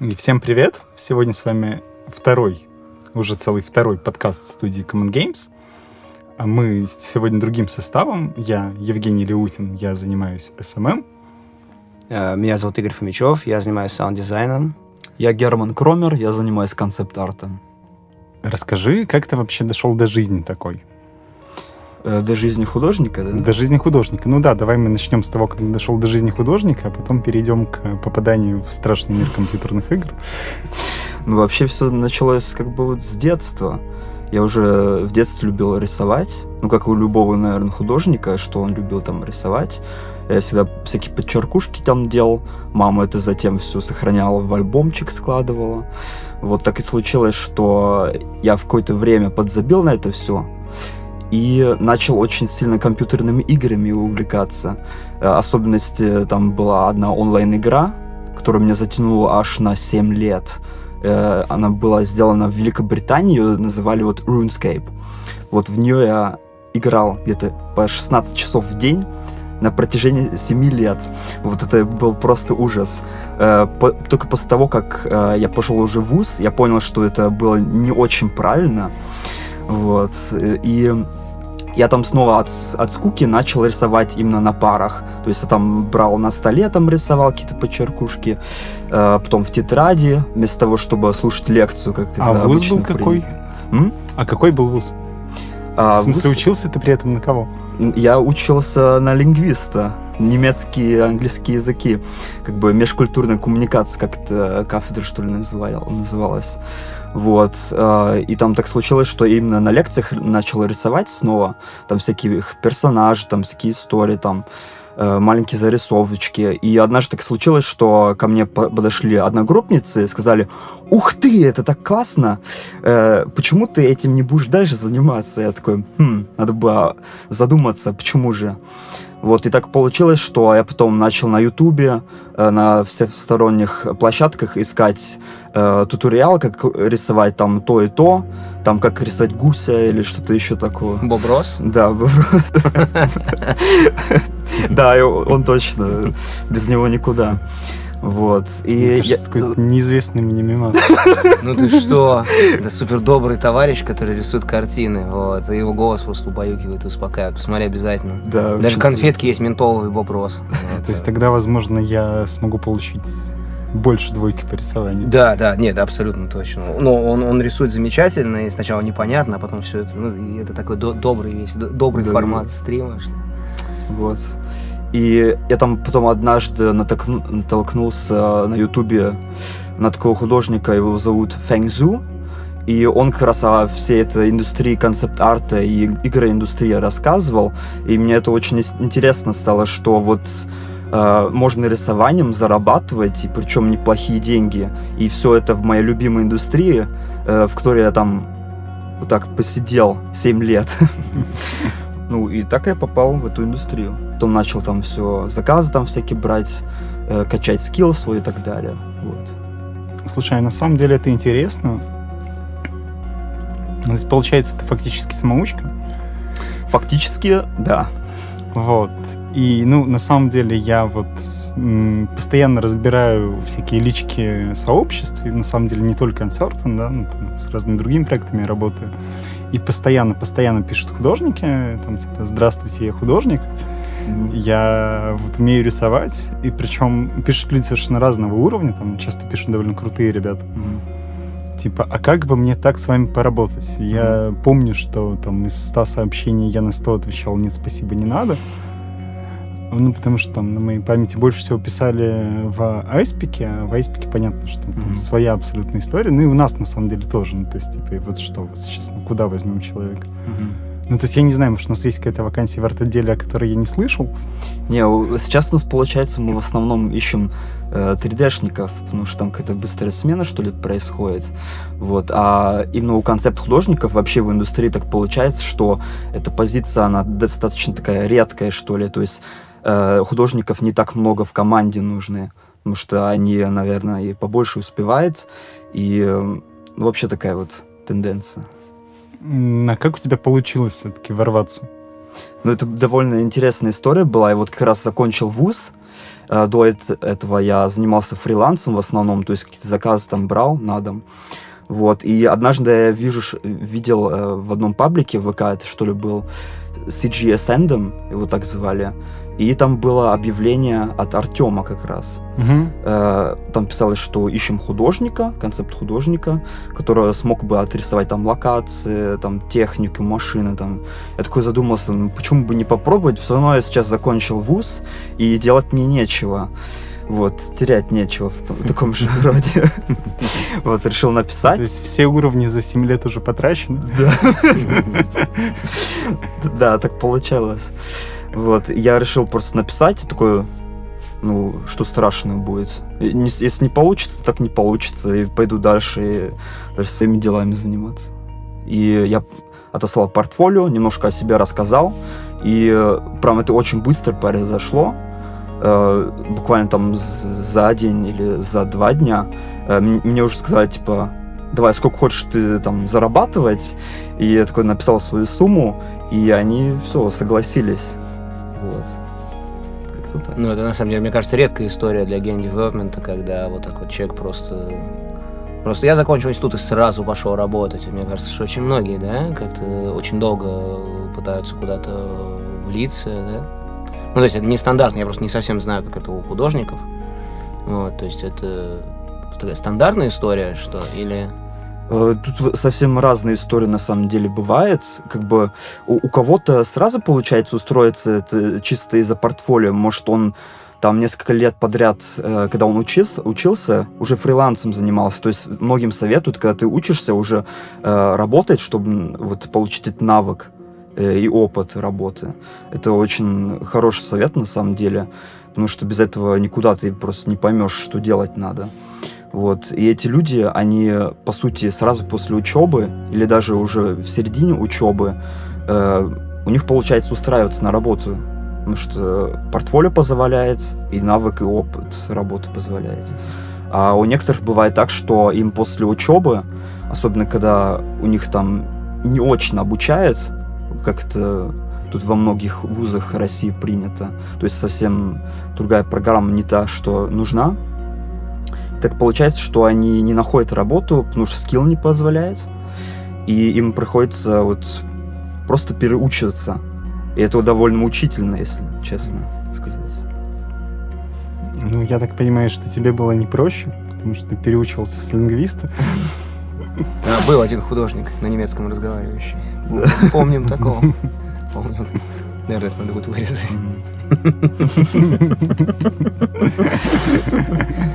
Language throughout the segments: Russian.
И всем привет! Сегодня с вами второй, уже целый второй подкаст студии Common Games. А мы сегодня другим составом. Я Евгений Леутин, я занимаюсь SMM. Э, Меня зовут Игорь Фомичев, я занимаюсь саунд-дизайном. Я Герман Кромер, я занимаюсь концепт-артом. Расскажи, как ты вообще дошел до жизни такой? Э, До жизни художника, да? До жизни художника. Ну да, давай мы начнем с того, как дошел до жизни художника, а потом перейдем к попаданию в страшный мир компьютерных игр. Ну, вообще все началось как бы вот с детства. Я уже в детстве любил рисовать. Ну, как у любого, наверное, художника, что он любил там рисовать. Я всегда всякие подчеркушки там делал. Мама это затем все сохраняла в альбомчик, складывала. Вот так и случилось, что я в какое-то время подзабил на это все и начал очень сильно компьютерными играми увлекаться. Э, Особенность э, там была одна онлайн-игра, которая меня затянула аж на 7 лет. Э, Она была сделана в Великобритании, ее называли вот RuneScape. Вот в нее я играл где-то по 16 часов в день на протяжении 7 лет. Вот это был просто ужас. Только после того, как я пошел уже в ВУЗ, я понял, что это было не очень правильно. Вот. И я там снова от, от скуки начал рисовать именно на парах. То есть я там брал на столе, там рисовал какие-то подчеркушки, э, потом в тетради, вместо того, чтобы слушать лекцию, как А это вуз был какой? М? А какой был вуз? А, в смысле, вуз- учился ты при этом на кого? Я учился на лингвиста. Немецкий и английский языки. Как бы межкультурная коммуникация, как это кафедра, что ли, называл- называлась. Вот. э, И там так случилось, что именно на лекциях начал рисовать снова. Там всякие их персонажи, там всякие истории, там э, маленькие зарисовочки. И однажды так случилось, что ко мне по- подошли одногруппницы и сказали, ух ты, это так классно, Э, почему ты этим не будешь дальше заниматься? Я такой, хм, надо было задуматься, почему же. Вот, и так получилось, что я потом начал на Ютубе, э, на всесторонних площадках искать э, туториал, как рисовать там то и то, там как рисовать гуся или что-то еще такое. Боб Росс. Да, б- да, он точно, без него никуда. Вот, Мне и кажется, я- какой-то неизвестный мне мимас. Ну ты что? Это супер добрый товарищ, который рисует картины. Вот. И его голос просто убаюкивает и успокаивает. Посмотри обязательно. да, Даже конфетки есть Росс. Вот. То есть тогда, возможно, я смогу получить больше двойки по рисованию. Да, да, нет, абсолютно точно. Но он, он рисует замечательно, и сначала непонятно, а потом все это, ну, это такой до- добрый весь, до- добрый Да. формат стрима. что- Вот. И я там потом однажды натолкну- натолкнулся на ютубе на такого художника, его зовут Фэнг Зу. И он как раз о всей этой индустрии концепт-арта и игроиндустрии рассказывал. И мне это очень интересно стало, что вот э, можно рисованием зарабатывать, и причем неплохие деньги. И все это в моей любимой индустрии, э, в которой я там вот так посидел 7 лет. Ну, и так я попал в эту индустрию. Потом начал там все, заказы там всякие брать, э, качать скилл свой и так далее. Вот. Слушай, а на самом деле это интересно. Ну, То есть, получается, ты фактически самоучка. Фактически, да. Вот. И, ну, на самом деле, я вот постоянно разбираю всякие лички сообществ, и на самом деле не только Uncertain, да, ну, там, с разными другими проектами я работаю. И постоянно, постоянно пишут художники, там, типа, здравствуйте, я художник. Я вот умею рисовать, и причем пишут люди совершенно разного уровня, там часто пишут довольно крутые ребята. Мгм. Типа, а как бы мне так с вами поработать? Я помню, что там из 100 сообщений я на 100 отвечал «нет, спасибо, не надо». Ну, потому что там на моей памяти больше всего писали в Айспике, а в Айспике понятно, что там Мгм. своя абсолютная история. Ну и у нас на самом деле тоже. Ну, то есть, типа, и вот что, вот сейчас мы куда возьмем человека? Мгм. Ну, то есть я не знаю, может, у нас есть какая-то вакансия в арт-отделе, о которой я не слышал. Не, сейчас у нас получается, мы в основном ищем э, 3D-шников, потому что там какая-то быстрая смена, что ли, происходит. Вот. А именно у концепт-художников вообще в индустрии так получается, что эта позиция, она достаточно такая редкая, что ли. То есть э, художников не так много в команде нужны, потому что они, наверное, и побольше успевают. И э, ну, вообще такая вот тенденция. А как у тебя получилось все-таки ворваться? Ну, это довольно интересная история была. Я вот как раз закончил вуз, Э, До эт- этого я занимался фрилансом в основном, то есть какие-то заказы там брал на дом. Вот, и однажды я вижу, видел э, в одном паблике в ВК, это что ли был, CG Ascendum, его так звали, и там было объявление от Артема как раз. Э, Там писалось, что ищем художника, концепт художника, который смог бы отрисовать там локации, там технику, машины. Там. Я такой задумался, ну, почему бы не попробовать? Все равно я сейчас закончил вуз, и делать мне нечего. Вот, терять нечего в, том- в таком же роде. Вот, решил написать. То есть все уровни за 7 лет уже потрачены? Да. Да, так получалось. Вот, я решил просто написать, и такой, ну, что страшного будет. Если не получится, так не получится, и пойду дальше, и дальше своими делами заниматься. И я отослал портфолио, немножко о себе рассказал, и э, прям это очень быстро произошло. Э, Буквально там за день или за два дня э, мне уже сказали, типа, давай, сколько хочешь ты там зарабатывать, и я такой написал свою сумму, и они все, согласились. Как-то так. Ну, это на самом деле, мне кажется, редкая история для гейм-девелопмента, когда вот так вот человек просто... Просто я закончил институт и сразу пошел работать. И мне кажется, что очень многие, да, как-то очень долго пытаются куда-то влиться, да. Ну, то есть это нестандартно, я просто не совсем знаю, как это у художников. Вот, то есть это такая стандартная история, что, или... Э, Тут совсем разные истории на самом деле бывает. Как бы у, у кого-то сразу получается устроиться это чисто из-за портфолио. Может, он там несколько лет подряд, э, когда он учился, учился, уже фрилансом занимался. То есть многим советуют, когда ты учишься, уже э, работать, чтобы вот получить этот навык э, и опыт работы. Это очень хороший совет на самом деле, потому что без этого никуда ты просто не поймешь, что делать надо. Вот. И эти люди, они, по сути, сразу после учебы или даже уже в середине учебы, э, у них получается устраиваться на работу, потому что портфолио позволяет, и навык, и опыт работы позволяет. А у некоторых бывает так, что им после учебы, особенно когда у них там не очень обучают, как это тут во многих вузах России принято, то есть совсем другая программа не та, что нужна, так получается, что они не находят работу, потому что скилл не позволяет, и им приходится вот просто переучиваться. И это довольно мучительно, если честно сказать. Ну, я так понимаю, что тебе было не проще, потому что ты переучивался с лингвиста. А, был один художник на немецком разговаривающий. Помним такого. Помним. Наверное, это надо будет вырезать.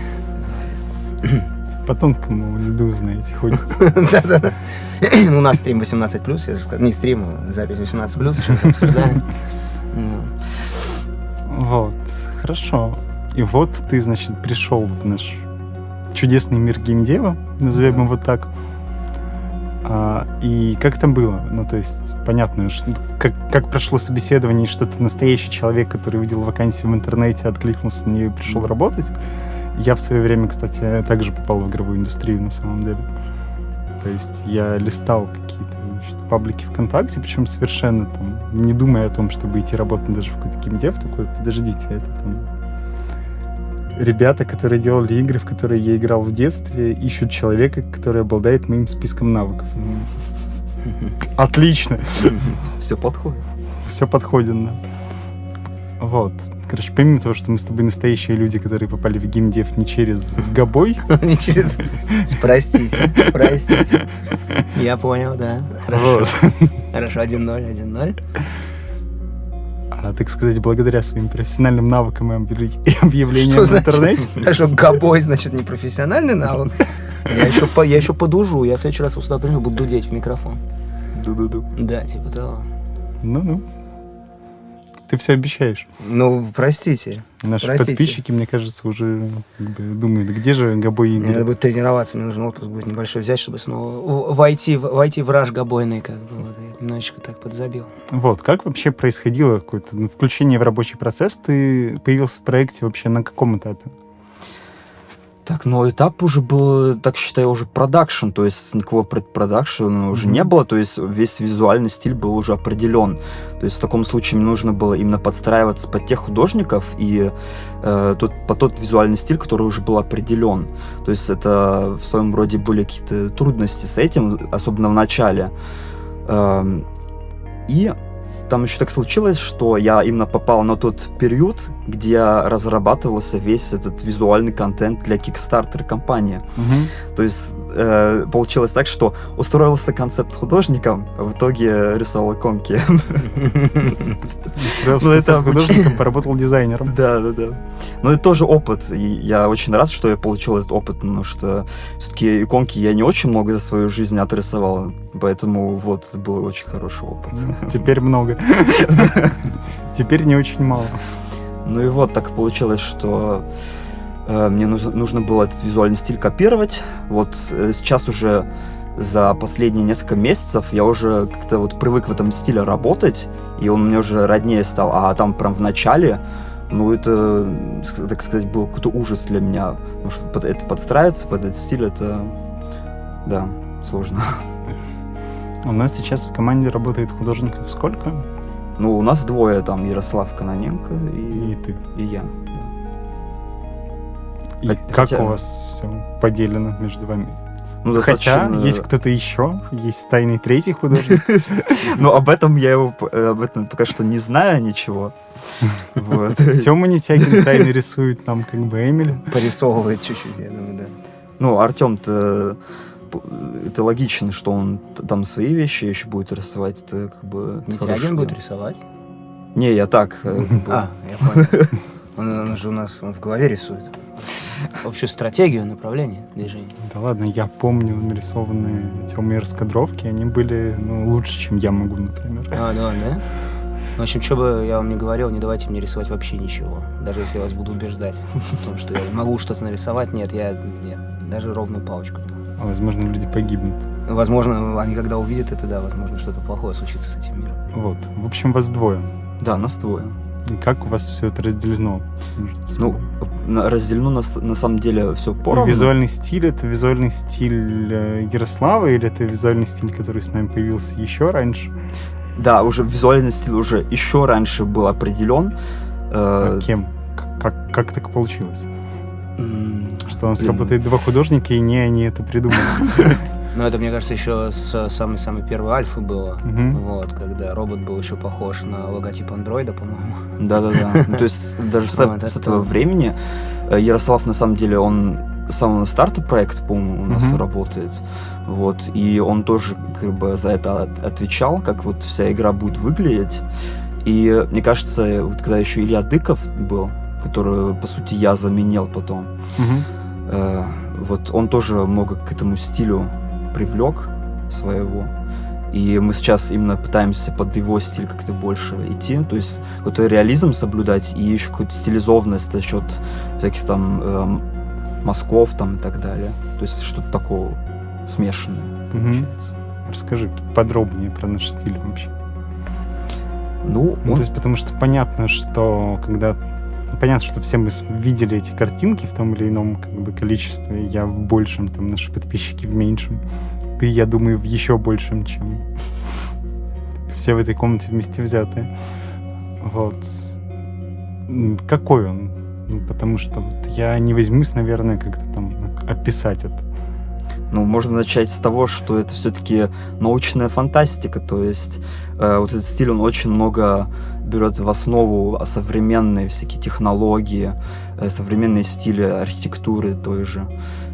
По тонкому льду, знаете, ходит. Да-да-да. У нас стрим 18+, я же сказал. Не стрим, а запись 18+, что-то обсуждаем. Ну, Вот, хорошо. И вот ты, значит, пришел в наш чудесный мир геймдева, назовем его так. А, и как там было? Ну, то есть, понятно, что- как, как прошло собеседование, что ты настоящий человек, который видел вакансию в интернете, откликнулся на нее и пришел работать. Я в свое время, кстати, также попал в игровую индустрию на самом деле. То есть я листал какие-то значит, паблики ВКонтакте, причем совершенно там не думая о том, чтобы идти работать даже в какой-то геймдев, такой, подождите, это там ребята, которые делали игры, в которые я играл в детстве, ищут человека, который обладает моим списком навыков. Отлично, Все подходит. все подходит, да. Вот. Короче, помимо того, что мы с тобой настоящие люди, которые попали в геймдев не через Габой, Не через... Простите, простите. Я понял, да. Хорошо. Хорошо, 1-0, 1-0. а, так сказать, благодаря своим профессиональным навыкам и объявле- и объявлениям Что в интернете, Хорошо, гобой, значит, не профессиональный навык. Я еще, по, я еще подужу, я в следующий раз сюда приду, буду дудеть в микрофон. Ду-ду-ду. Да, типа того. ну-ну, ты все обещаешь. Ну, простите. Наши Простите. подписчики, мне кажется, уже как бы, думают, где же Габой Мне надо будет тренироваться, мне нужен отпуск будет небольшой взять, чтобы снова войти, войти в раж гобойный, как бы. Вот, я немножечко так подзабил. Вот, как вообще происходило какое-то ну, включение в рабочий процесс? Ты появился в проекте вообще на каком этапе? Так, но этап уже был, так считаю, уже продакшн, то есть никакого предпродакшена уже Мгм. не было, то есть весь визуальный стиль был уже определен. То есть в таком случае мне нужно было именно подстраиваться под тех художников и э, тот, под тот визуальный стиль, который уже был определен. То есть это в своем роде были какие-то трудности с этим, особенно в начале. Эм, и там еще так случилось, что я именно попал на тот период, где разрабатывался весь этот визуальный контент для Kickstarter компании. Мгм. То есть э, получилось так, что устроился концепт художником, а в итоге рисовал иконки. Устроился Ну, художником, поработал дизайнером. Да, да, да. Но это тоже опыт. И я очень рад, что я получил этот опыт, потому что все-таки иконки я не очень много за свою жизнь отрисовал. Поэтому вот был очень хороший опыт. Теперь много. Теперь не очень мало. Ну и вот так получилось, что э, мне нужно, было этот визуальный стиль копировать. Вот э, сейчас уже за последние несколько месяцев я уже как-то вот привык в этом стиле работать, и он мне уже роднее стал. А там прям в начале, ну это, так сказать, был какой-то ужас для меня. Потому что это подстраиваться под этот стиль, это, да, сложно. У нас сейчас в команде работает художников сколько? Ну, у нас двое, там, Ярослав Каноненко И и, ты. и я. да. И Хотя- как у вас все поделено между вами? Ну, Хотя достаточно- есть кто-то еще, есть тайный третий художник. Но об этом я его э, об этом пока что не знаю ничего. Тёма Нетягин тайно рисует там как бы Эмили. Порисовывает чуть-чуть, я думаю, да. Ну, Артем-то это логично, что он там свои вещи еще будет рисовать. Это как бы Митягин будет рисовать? Не, я так. э. А, я понял. Он, он же у нас он в голове рисует. Общую стратегию, направление движения. Да ладно, я помню нарисованные Тёмой раскадровки, они были ну, лучше, чем я могу, например. А, да, да? В общем, что бы я вам не говорил, не давайте мне рисовать вообще ничего. Даже если я вас буду убеждать в том, что я могу что-то нарисовать, нет, я нет. Даже ровную палочку не могу. Возможно, люди погибнут. Возможно, они когда увидят это, да, возможно, что-то плохое случится с этим миром. Вот. В общем, вас двое. Да, нас двое. И как у вас все это разделено? Ну, разделено на, на самом деле все поровну. Визуальный стиль это визуальный стиль э, Ярослава или это визуальный стиль, который с нами появился еще раньше? Да, уже визуальный стиль уже еще раньше был определен. Э, А кем? Как, как так получилось? Что у нас Блин. работает два художника, и не они это придумали. Ну, это, мне кажется, еще с самой-самой первой альфы было. Вот, когда робот был еще похож на логотип андроида, по-моему. Да-да-да. Ну, то есть даже с, этого времени э, Ярослав, на самом деле, он с самого старта проекта, по-моему, у нас Мгм. работает. Вот. И он тоже как бы за это от- отвечал, как вот вся игра будет выглядеть. И мне кажется, вот когда еще Илья Дыков был, который, по сути, я заменил потом, Мгм. э, вот он тоже много к этому стилю привлек своего. И мы сейчас именно пытаемся под его стиль как-то больше идти, то есть какой-то реализм соблюдать и еще какую-то стилизованность за счет всяких там эм, мазков там и так далее. То есть что-то такого смешанное получается. Расскажи подробнее про наш стиль вообще. Ну, Ну, он- то есть, потому что понятно, что когда... Понятно, что все мы видели эти картинки в том или ином как бы, количестве. Я в большем, там наши подписчики в меньшем. Ты, я думаю, в еще большем, чем все в этой комнате вместе взятые. Вот. Какой он? Ну, потому что вот я не возьмусь, наверное, как-то там описать это. Ну, можно начать с того, что это все-таки научная фантастика, то есть э, вот этот стиль, он очень много берет в основу современные всякие технологии, э, современные стили архитектуры той же.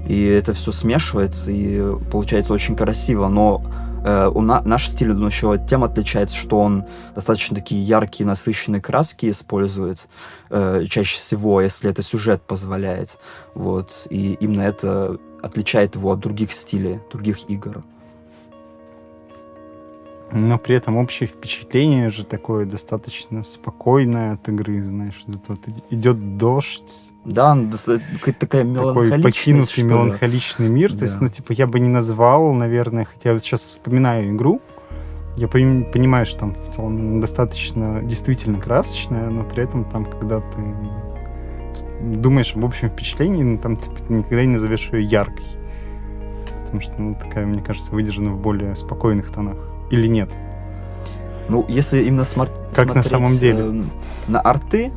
И это все смешивается, и получается очень красиво, но э, у на- наш стиль он еще тем отличается, что он достаточно такие яркие, насыщенные краски использует э, чаще всего, если это сюжет позволяет. Вот. И именно это отличает его от других стилей, других игр. Но при этом общее впечатление же такое достаточно спокойное от игры, знаешь, вот идет дождь, Да, ну, какая-то такая такой меланхоличность, покинутый меланхоличный мир. То есть, Да. ну, типа, я бы не назвал, наверное, хотя я вот сейчас вспоминаю игру, я пон- понимаю, что там в целом достаточно действительно красочная, но при этом там, когда ты думаешь об общем впечатлении, но там типа, никогда не назовешь ее яркой. Потому что, ну, такая, мне кажется, выдержана в более спокойных тонах. Или нет? Ну, если именно смар- Как на самом деле? э, на арты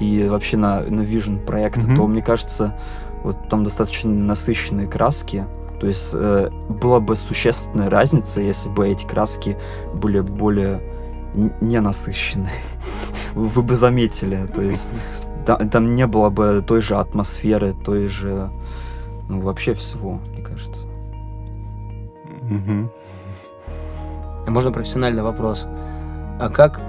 и вообще на, на vision проекты, Мгм. то, мне кажется, вот там достаточно насыщенные краски. То есть э, была бы существенная разница, если бы эти краски были более н- ненасыщенные. Вы бы заметили. То есть там, там не было бы той же атмосферы, той же, ну, вообще всего, мне кажется. Мгм. А Можно профессиональный вопрос. А как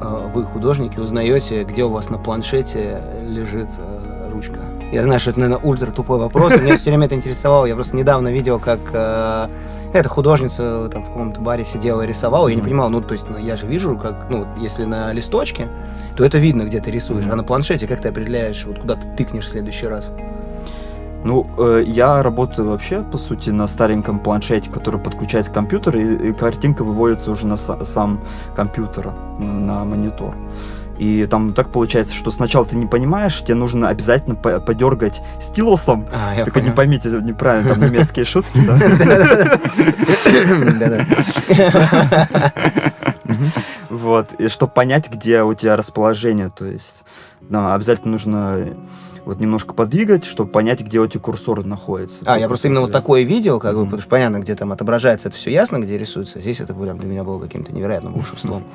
э, вы, художники, узнаете, где у вас на планшете лежит э, ручка? Я знаю, что это, наверное, ультра тупой вопрос, меня все время это интересовало. Я просто недавно видел, как э, эта художница там в каком-то баре сидела и рисовала. Я не понимал, ну, то есть ну, я же вижу, как, ну, если на листочке, то это видно, где ты рисуешь. А на планшете как ты определяешь, вот куда ты тыкнешь в следующий раз? Ну, э, я работаю вообще, по сути, на стареньком планшете, который подключается к компьютеру, и, и картинка выводится уже на са- сам компьютер, на монитор. И там так получается, что сначала ты не понимаешь, тебе нужно обязательно по- подергать стилусом. А, Только не понял. поймите неправильно, там немецкие шутки, да? Вот, и чтобы понять, где у тебя расположение, то есть обязательно нужно вот немножко подвигать, чтобы понять, где у тебя курсор находится. А, я просто именно вот такое видел, как бы, Мгм. потому что понятно, где там отображается, это все ясно, где рисуется. Здесь это прям для меня было каким-то невероятным волшебством.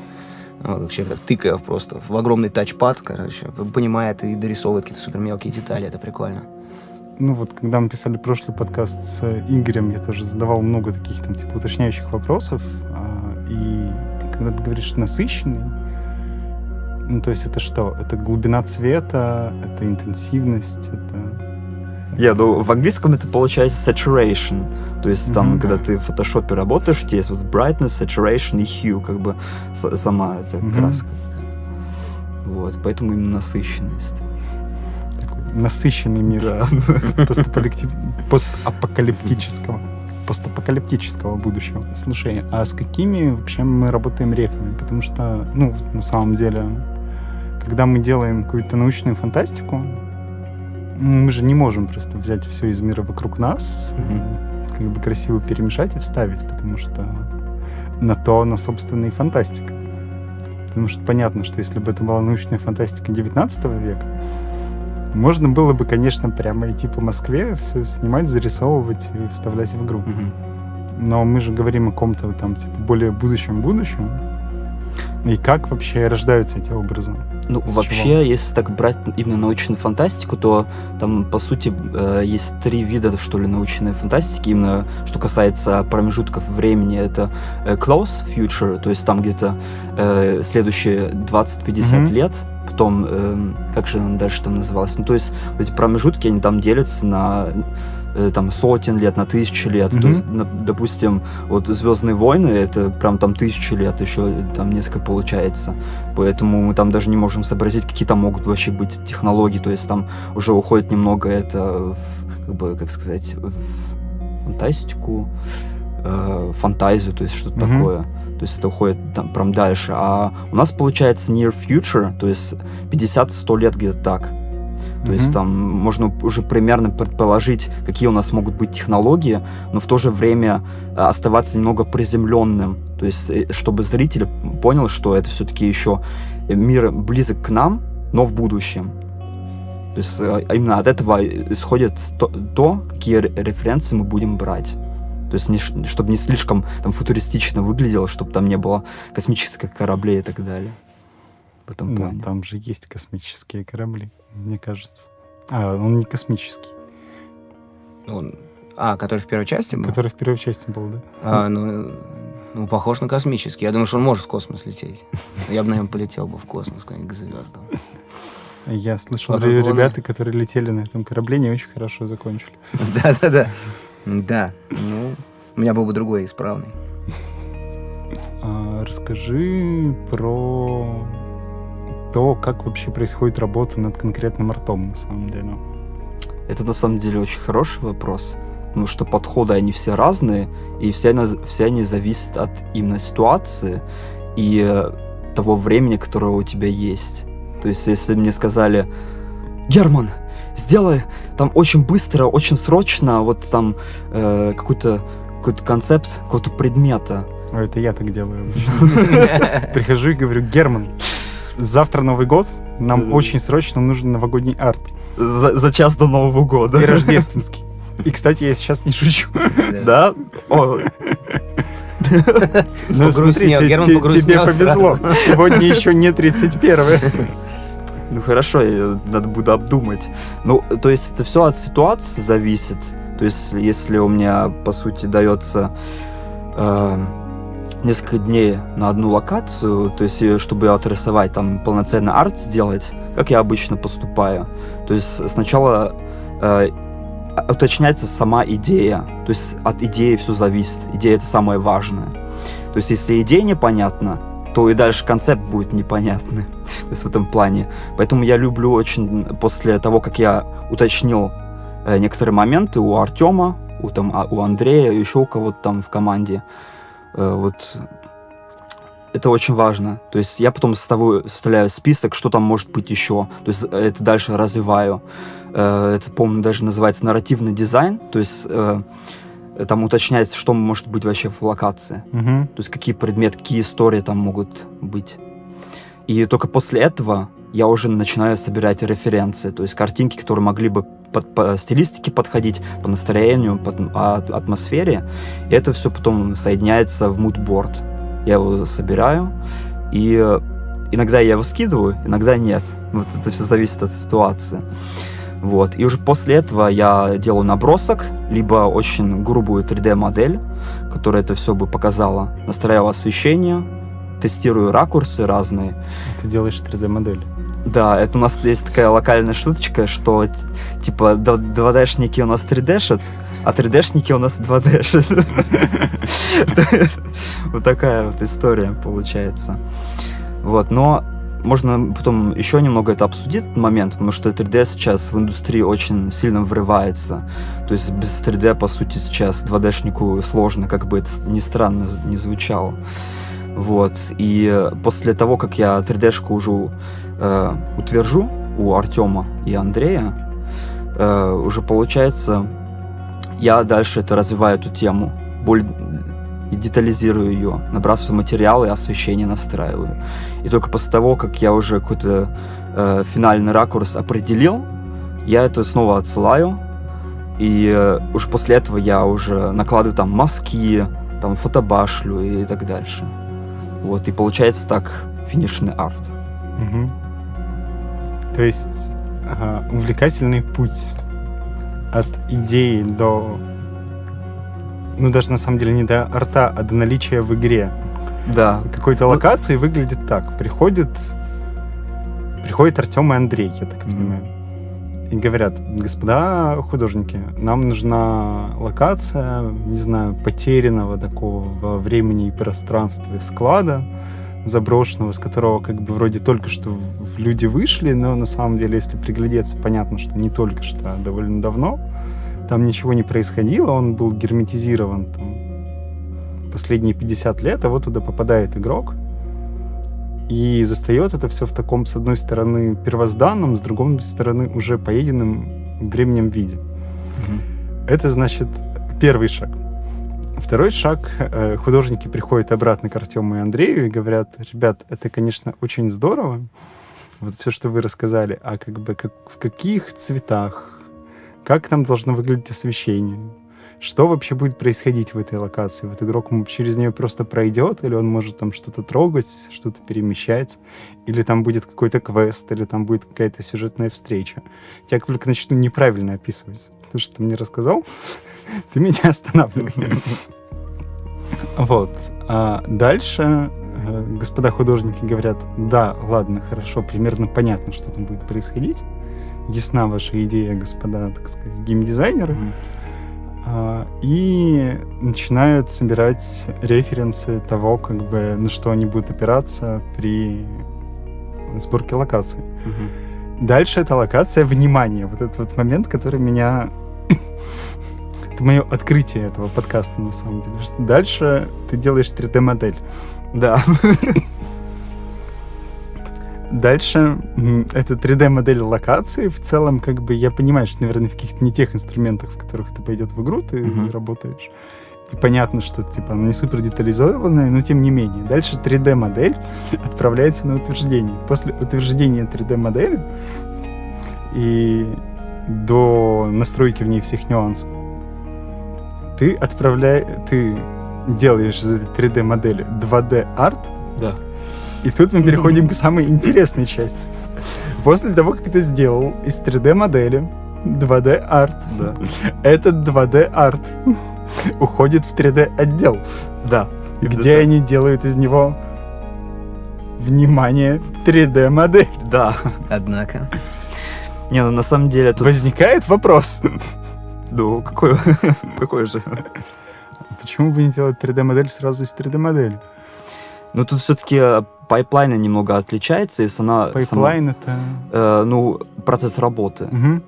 Вот, как человек так тыкая просто в огромный тачпад, короче, понимает и дорисовывает какие-то супер мелкие детали, это прикольно. Ну вот, когда мы писали прошлый подкаст с Игорем, я тоже задавал много таких там типа уточняющих вопросов. а, И когда ты говоришь насыщенный, ну то есть это что? Это глубина цвета, это интенсивность, это... Я, ну, в английском это получается saturation. То есть там, Мгм. когда ты в фотошопе работаешь, у тебя есть вот brightness, saturation и hue, как бы сама эта Мгм. краска. Вот, поэтому именно насыщенность. такой насыщенный мир Да. постапокалиптического постапокалиптического будущего. Слушай, а с какими вообще мы работаем рефами? Потому что, ну, на самом деле, когда мы делаем какую-то научную фантастику, мы же не можем просто взять все из мира вокруг нас, Мгм. как бы красиво перемешать и вставить, потому что на то она, собственно, и фантастика. Потому что понятно, что если бы это была научная фантастика 19 века, можно было бы, конечно, прямо идти по Москве, все снимать, зарисовывать и вставлять в игру. Мгм. Но мы же говорим о ком-то там, типа, более будущем-будущем. И как вообще рождаются эти образы? Ну, С вообще, чего? если так брать именно научную фантастику, то там, по сути, э, есть три вида, что ли, научной фантастики. Именно что касается промежутков времени, это э, close future, то есть там где-то э, следующие 20-50 Мгм. лет, потом, эм, как же она дальше там называлась? Ну, то есть эти промежутки, они там делятся на э, там сотен лет, на тысячи лет. То Мгм. есть, на- допустим, вот Звездные войны это прям там тысячи лет, еще там несколько получается. Поэтому мы там даже не можем сообразить, какие там могут вообще быть технологии. То есть там уже уходит немного это в, как бы, как сказать, в фантастику, э, фантазию, то есть что-то Мгм. такое. То есть это уходит там прям дальше. А у нас получается near future, то есть 50-100 лет где-то так. То есть Мгм. там можно уже примерно предположить, какие у нас могут быть технологии, но в то же время э, оставаться немного приземленным. То есть э, чтобы зритель понял, что это все-таки еще мир близок к нам, но в будущем. То есть э, именно от этого исходит то, то, какие ре- референсы мы будем брать. То есть не чтобы не слишком там футуристично выглядело, чтобы там не было космических кораблей и так далее. В этом Да, плане. там же есть космические корабли, мне кажется. А, он не космический, Он- А, который в первой части был? который в первой части был, да? А, ну, ну, похож на космический. Я думаю, что он может в космос лететь. Я бы, наверное, полетел бы в космос, куда-нибудь к звездам. Я слышал, А он- ребята, которые летели на этом корабле, не очень хорошо закончили. Да-да-да. Да, ну, у меня был бы другой исправный. А, расскажи про то, как вообще происходит работа над конкретным артом, на самом деле. Это на самом деле очень хороший вопрос, потому что подходы, они все разные, и все, они- все они зависят от именно ситуации и э, того времени, которое у тебя есть. То есть, если мне сказали, Герман, сделай там очень быстро, очень срочно, вот там э, какой-то какой-то концепт какого-то предмета. Ой, это я так делаю. Прихожу и говорю, Герман, завтра Новый год, нам Да. очень срочно нужен новогодний арт. За, за час до Нового года. И рождественский. И, кстати, я сейчас не шучу. Да? О, Ну, Погрустнел, смотрите, тебе повезло. Сегодня еще не 31 ну хорошо, надо буду обдумать. Ну, то есть это все от ситуации зависит. То есть если у меня, по сути, дается э, несколько дней на одну локацию, то есть э, чтобы отрисовать там полноценный арт сделать, как я обычно поступаю. То есть сначала э, уточняется сама идея. То есть от идеи все зависит. Идея это самое важное. То есть если идея непонятна, то и дальше концепт будет непонятный. То есть в этом плане. Поэтому я люблю очень после того, как я уточнил э, некоторые моменты у Артема, у, там, а- у Андрея, еще у кого-то там в команде. Э, вот это очень важно. То есть я потом составляю, составляю список, что там может быть еще. То есть э, это дальше развиваю. Э, Это, по-моему, даже называется нарративный дизайн. То есть там уточняется, что может быть вообще в локации. Мгм. То есть какие предметы, какие истории там могут быть. И только после этого я уже начинаю собирать референции, то есть картинки, которые могли бы под- по стилистике подходить, по настроению, по а- атмосфере. И это все потом соединяется в мудборд. Я его собираю, и э, иногда я его скидываю, иногда нет. Вот это все зависит от ситуации. Вот. И уже после этого я делаю набросок, либо очень грубую 3D-модель, которая это все бы показала. Настраиваю освещение, тестирую ракурсы разные. Ты делаешь 3D-модель. Да, это у нас есть такая локальная шуточка, что типа 2D-шники у нас 3D-шат, а 3D-шники у нас 2D-шат. Вот такая вот история получается. Вот, но можно потом еще немного это обсудить, этот момент, потому что 3D сейчас в индустрии очень сильно врывается. То есть без 3D, по сути, сейчас 2D-шнику сложно, как бы это ни странно не звучало. Вот. И после того, как я 3D-шку уже э, утвержу у Артема и Андрея, э, уже получается, я дальше это развиваю эту тему, более и детализирую ее, набрасываю материалы, освещение настраиваю. И только после того, как я уже какой-то э, финальный ракурс определил, я это снова отсылаю, и э, уже после этого я уже накладываю там мазки, там фотобашлю и так дальше. Вот, и получается так финишный арт. Мгм. То есть ага, увлекательный путь от идеи до... Ну, даже на самом деле не до арта, а до наличия в игре Да, какой-то Ну- локации выглядит так. Приходит... Приходит Артем и Андрей, я так понимаю. И говорят, господа художники, нам нужна локация, не знаю, потерянного такого во времени и пространстве склада, заброшенного, с которого как бы вроде только что люди вышли, но на самом деле, если приглядеться, понятно, что не только что, а довольно давно. Там ничего не происходило, он был герметизирован там, последние 50 лет, а вот туда попадает игрок и застает это все в таком, с одной стороны, первозданном, с другой стороны, уже поеденном временем виде. Это, значит, первый шаг. Второй шаг. э, Художники приходят обратно к Артему и Андрею и говорят, ребят, это, конечно, очень здорово, вот все, что вы рассказали, а как бы как, в каких цветах, как там должно выглядеть освещение, что вообще будет происходить в этой локации? Вот игрок через нее просто пройдет, или он может там что-то трогать, что-то перемещать, или там будет какой-то квест, или там будет какая-то сюжетная встреча. Я только начну неправильно описывать то, что ты мне рассказал, ты меня останавливай. Вот. А дальше э, господа художники говорят, да, ладно, хорошо, примерно понятно, что там будет происходить. Ясна ваша идея, господа, так сказать, геймдизайнеры. Мгм. А, И начинают собирать референсы того, как бы, на что они будут опираться при сборке локации. Мгм. Дальше это локация внимания. Вот этот вот момент, который меня... это мое открытие этого подкаста, на самом деле. Что дальше ты делаешь 3D-модель. Да. Дальше это 3D-модель локации. В целом, как бы, я понимаю, что, наверное, в каких-то не тех инструментах, в которых это пойдет в игру, ты Мгм. работаешь. И понятно, что, типа, она не супер детализованная, но тем не менее. Дальше 3D-модель отправляется на утверждение. После утверждения 3D-модели и до настройки в ней всех нюансов, ты отправляешь, ты делаешь из этой 3D-модели 2D-арт, Да. И тут мы переходим к самой интересной части. После того, как ты сделал из 3D-модели 2D-арт, Да. этот 2D-арт уходит в 3D-отдел, Да. Где так. они делают из него, внимание, 3D-модель. Да. Однако. Не, ну на самом деле тут... Возникает вопрос, Ну, какой, какой же? почему бы не делать 3D-модель сразу из 3D-модели? Ну, тут все-таки pipeline немного отличается, если она... сама- Pipeline это... э, ну, процесс работы. Мгм.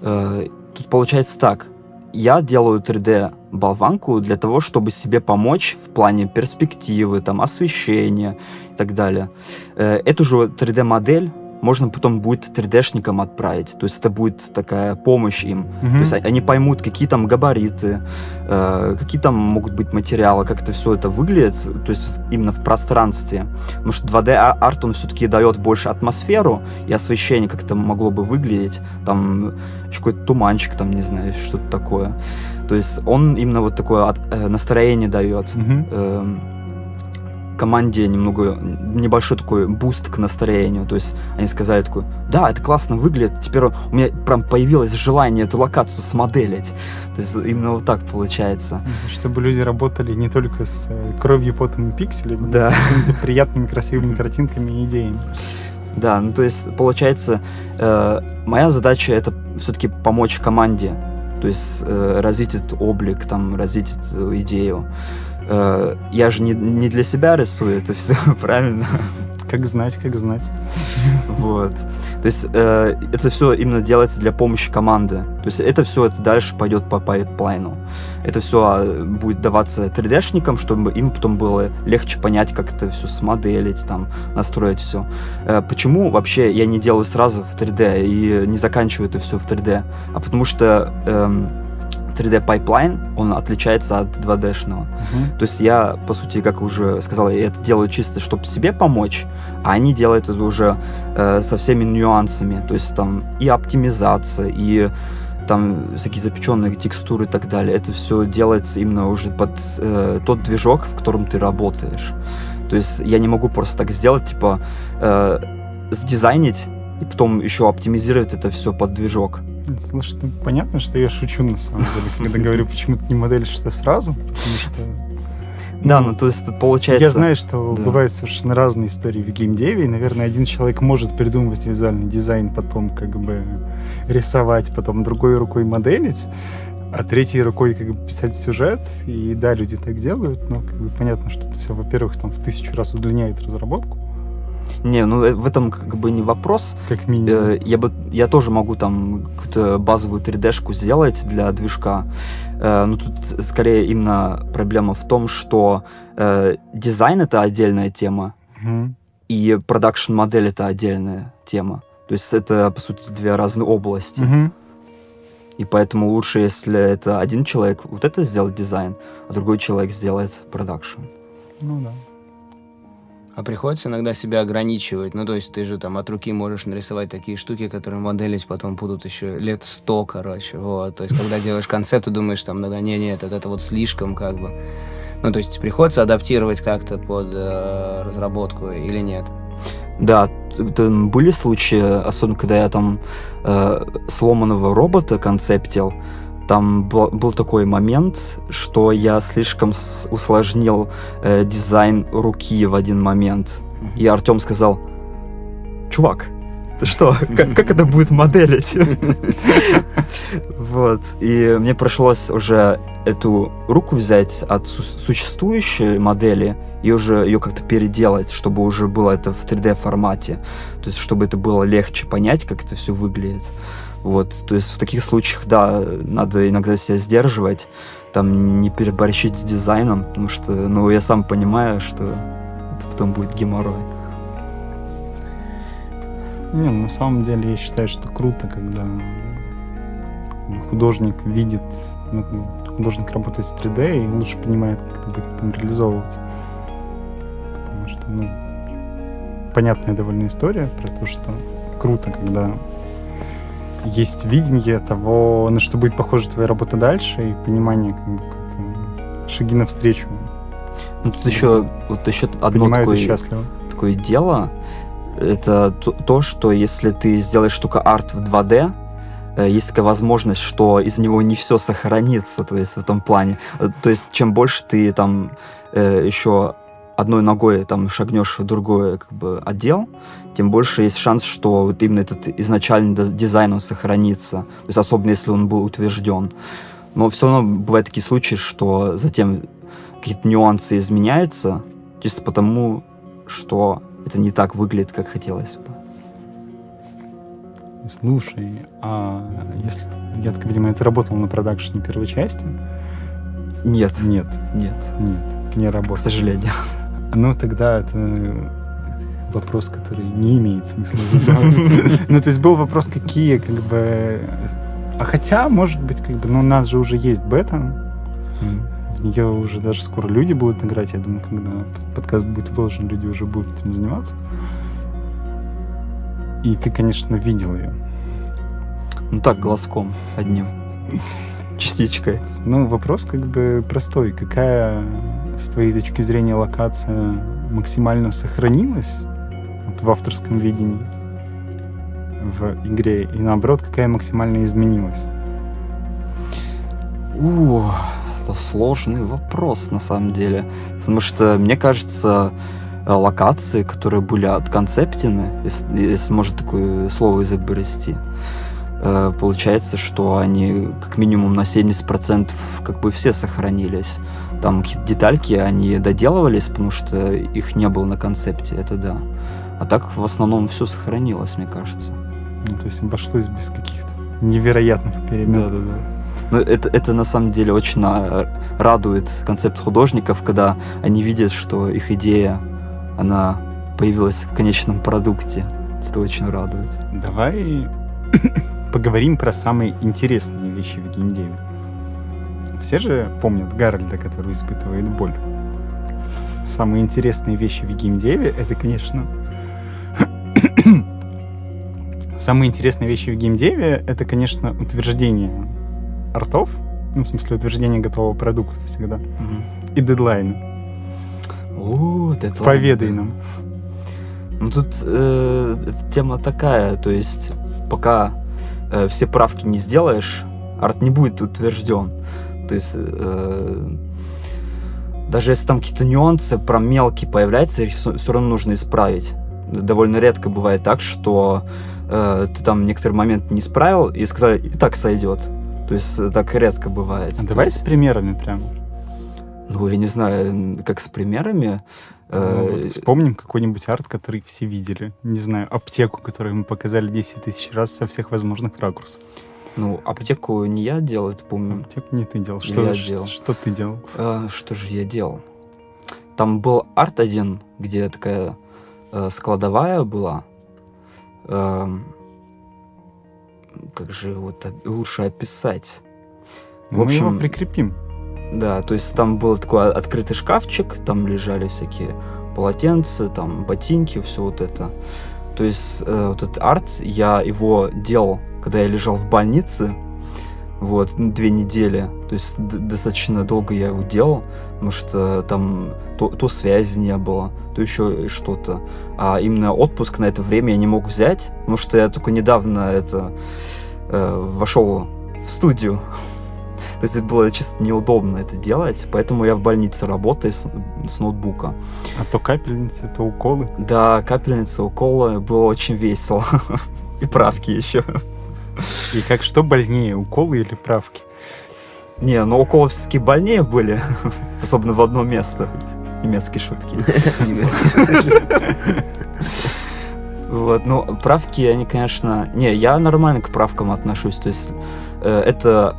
Э, тут получается так. Я делаю 3D-болванку для того, чтобы себе помочь в плане перспективы, там, освещения и так далее. Э, эту же 3D-модель можно потом будет 3D-шникам отправить. То есть это будет такая помощь им. Мгм. То есть они поймут, какие там габариты, э, какие там могут быть материалы, как это все это выглядит, то есть именно в пространстве. Потому что 2D-арт, он все-таки дает больше атмосферу и освещение, как это могло бы выглядеть. Там какой-то туманчик, там, не знаю, что-то такое. То есть он именно вот такое э, настроение дает. Мгм. Команде немного небольшой такой буст к настроению. То есть они сказали такой, да, это классно выглядит, теперь у меня прям появилось желание эту локацию смоделить. То есть именно вот так получается. Чтобы люди работали не только с э, кровью, потом и пикселями, но Да. и с какими-то приятными, красивыми картинками и идеями. Да, ну то есть получается, э, моя задача это все-таки помочь команде, то есть э, развить этот облик, там, развить эту идею. Э, я же не, не для себя рисую это все, правильно? Как знать, как знать. Вот. То есть э, это все именно делается для помощи команды. То есть это все это дальше пойдет по пайплайну. Это все будет даваться 3D-шникам, чтобы им потом было легче понять, как это все смоделить, там, настроить все. почему вообще я не делаю сразу в 3D и не заканчиваю это все в 3D? А потому что эм, 3D pipeline, он отличается от 2D-шного. Мгм. То есть я, по сути, как уже сказал, я это делаю чисто, чтобы себе помочь, а они делают это уже э, со всеми нюансами. То есть там и оптимизация, и там всякие запеченные текстуры и так далее. Это все делается именно уже под э, тот движок, в котором ты работаешь. То есть я не могу просто так сделать, типа, э, сдизайнить и потом еще оптимизировать это все под движок. Слушай, ну, понятно, что я шучу на самом деле, когда говорю, почему ты не моделишь это сразу, потому что... Да, ну то есть тут получается... Я знаю, что да. бывают совершенно разные истории в геймдеве, и, наверное, один человек может придумывать визуальный дизайн, потом как бы рисовать, потом другой рукой моделить, а третьей рукой как бы писать сюжет. И да, люди так делают, но как бы понятно, что это все, во-первых, там в тысячу раз удлиняет разработку, Не, ну э, в этом как бы не вопрос. как минимум. Э, я бы я тоже могу там какую-то базовую 3D-шку сделать для движка. Э, но тут скорее именно проблема в том, что дизайн это отдельная тема, Мгм. и production модель это отдельная тема. То есть это, по сути, две разные области. Мгм. И поэтому лучше, если это один человек вот это сделает дизайн, а другой человек сделает production. Ну да. А приходится иногда себя ограничивать. Ну, то есть ты же там от руки можешь нарисовать такие штуки, которые моделить потом будут еще лет сто, короче. Вот. То есть, когда делаешь концепт, ты думаешь, там, да, не, нет, это, это вот слишком, как бы. Ну, то есть приходится адаптировать как-то под э, разработку или нет? Да, были случаи, особенно когда я там э, сломанного робота концептил, там был, был такой момент, что я слишком усложнил э, дизайн руки в один момент. И Артем сказал, чувак, ты что, как, как это будет моделить? Вот, и мне пришлось уже эту руку взять от су- существующей модели и уже ее как-то переделать, чтобы уже было это в 3D формате. То есть, чтобы это было легче понять, как это все выглядит. Вот, то есть в таких случаях, да, надо иногда себя сдерживать, там не переборщить с дизайном, потому что, ну, я сам понимаю, что это потом будет геморрой. Не, на самом деле я считаю, что круто, когда художник видит, ну, художник работает с 3D и лучше понимает, как это будет потом реализовываться. Потому что, ну, понятная довольно история про то, что круто, когда есть видение того, на что будет похожа твоя работа дальше, и понимание, как бы, как-то шаги навстречу. Ну, тут еще, вот еще одно такое, такое дело, это то, то, что если ты сделаешь только арт в 2D, э, есть такая возможность, что из него не все сохранится, то есть в этом плане. Э, То есть чем больше ты там э, еще одной ногой там шагнешь в другой как бы отдел, тем больше есть шанс, что вот именно этот изначальный дизайн он сохранится. То есть особенно если он был утвержден. Но все равно бывают такие случаи, что затем какие-то нюансы изменяются, чисто потому, что это не так выглядит, как хотелось бы. Слушай, а если, я так понимаю, ты работал на продакшене первой части? Нет, Нет, нет, нет, не к работал. сожалению. Ну, тогда это вопрос, который не имеет смысла задавать. Ну, то есть был вопрос, какие, как бы... А хотя, может быть, как бы, ну, у нас же уже есть бета, в нее уже даже скоро люди будут играть. Я думаю, когда подкаст будет выложен, люди уже будут этим заниматься. И ты, конечно, видел ее. Ну так, глазком одним. Частичкой. Ну, вопрос как бы простой. Какая, с твоей точки зрения, локация максимально сохранилась вот в авторском видении в игре? И наоборот, какая максимально изменилась? Это сложный вопрос на самом деле. Потому что, мне кажется, э, локации, которые были отконцептены, если, если можно такое слово изобрести, э, получается, что они как минимум на 70% как бы все сохранились. Там какие-то детальки, они доделывались, потому что их не было на концепте, это да. А так в основном все сохранилось, мне кажется. Ну, то есть обошлось без каких-то невероятных перемен. Ну, это, это на самом деле очень а, радует концепт художников, когда они видят, что их идея, она появилась в конечном продукте. Это очень радует. Давай поговорим про самые интересные вещи в геймдеве. Все же помнят Гарольда, который испытывает боль. Самые интересные вещи в геймдеве — это, конечно... Самые интересные вещи в геймдеве — это, конечно, утверждение артов, ну, в смысле, утверждение готового продукта всегда, и дедлайны. О, дедлайн. Поведай нам. Ну тут э, тема такая, то есть пока э, все правки не сделаешь, арт не будет утвержден. То есть э, даже если там какие-то нюансы про мелкие появляются, их все равно нужно исправить. Довольно редко бывает так, что э, ты там некоторый момент не исправил и сказали, и так сойдет. То есть э, так редко бывает. А давай с примерами прям. Ну, я не знаю, как с примерами. э, Ну, вот вспомним какой-нибудь арт, который все видели. Не знаю, аптеку, которую мы показали 10 тысяч раз со всех возможных ракурсов. Ну, аптеку не я делал, это помню. Аптеку не ты делал. Что, я ш- делал. что ты делал? А, что же я делал? Там был арт один, где такая э, складовая была. Эм, как же его лучше описать? В Мы его прикрепим. Да, то есть там был такой открытый шкафчик, там лежали всякие полотенца, там ботинки, все вот это. То есть э, вот этот арт, я его делал, когда я лежал в больнице, вот, ну, две недели. То есть достаточно долго я его делал, потому что там то, то связи не было, то еще что-то. А именно отпуск на это время я не мог взять, потому что я только недавно это э, вошел в студию. То есть было чисто неудобно это делать, поэтому я в больнице работаю с, с ноутбука. А то капельницы, то уколы. Да, капельница, уколы, было очень весело. И правки еще. И как что больнее, уколы или правки? Не, но уколы все-таки больнее были, особенно в одно место. Немецкие шутки. Вот, ну, правки, они, конечно... Не, я нормально к правкам отношусь, то есть э, это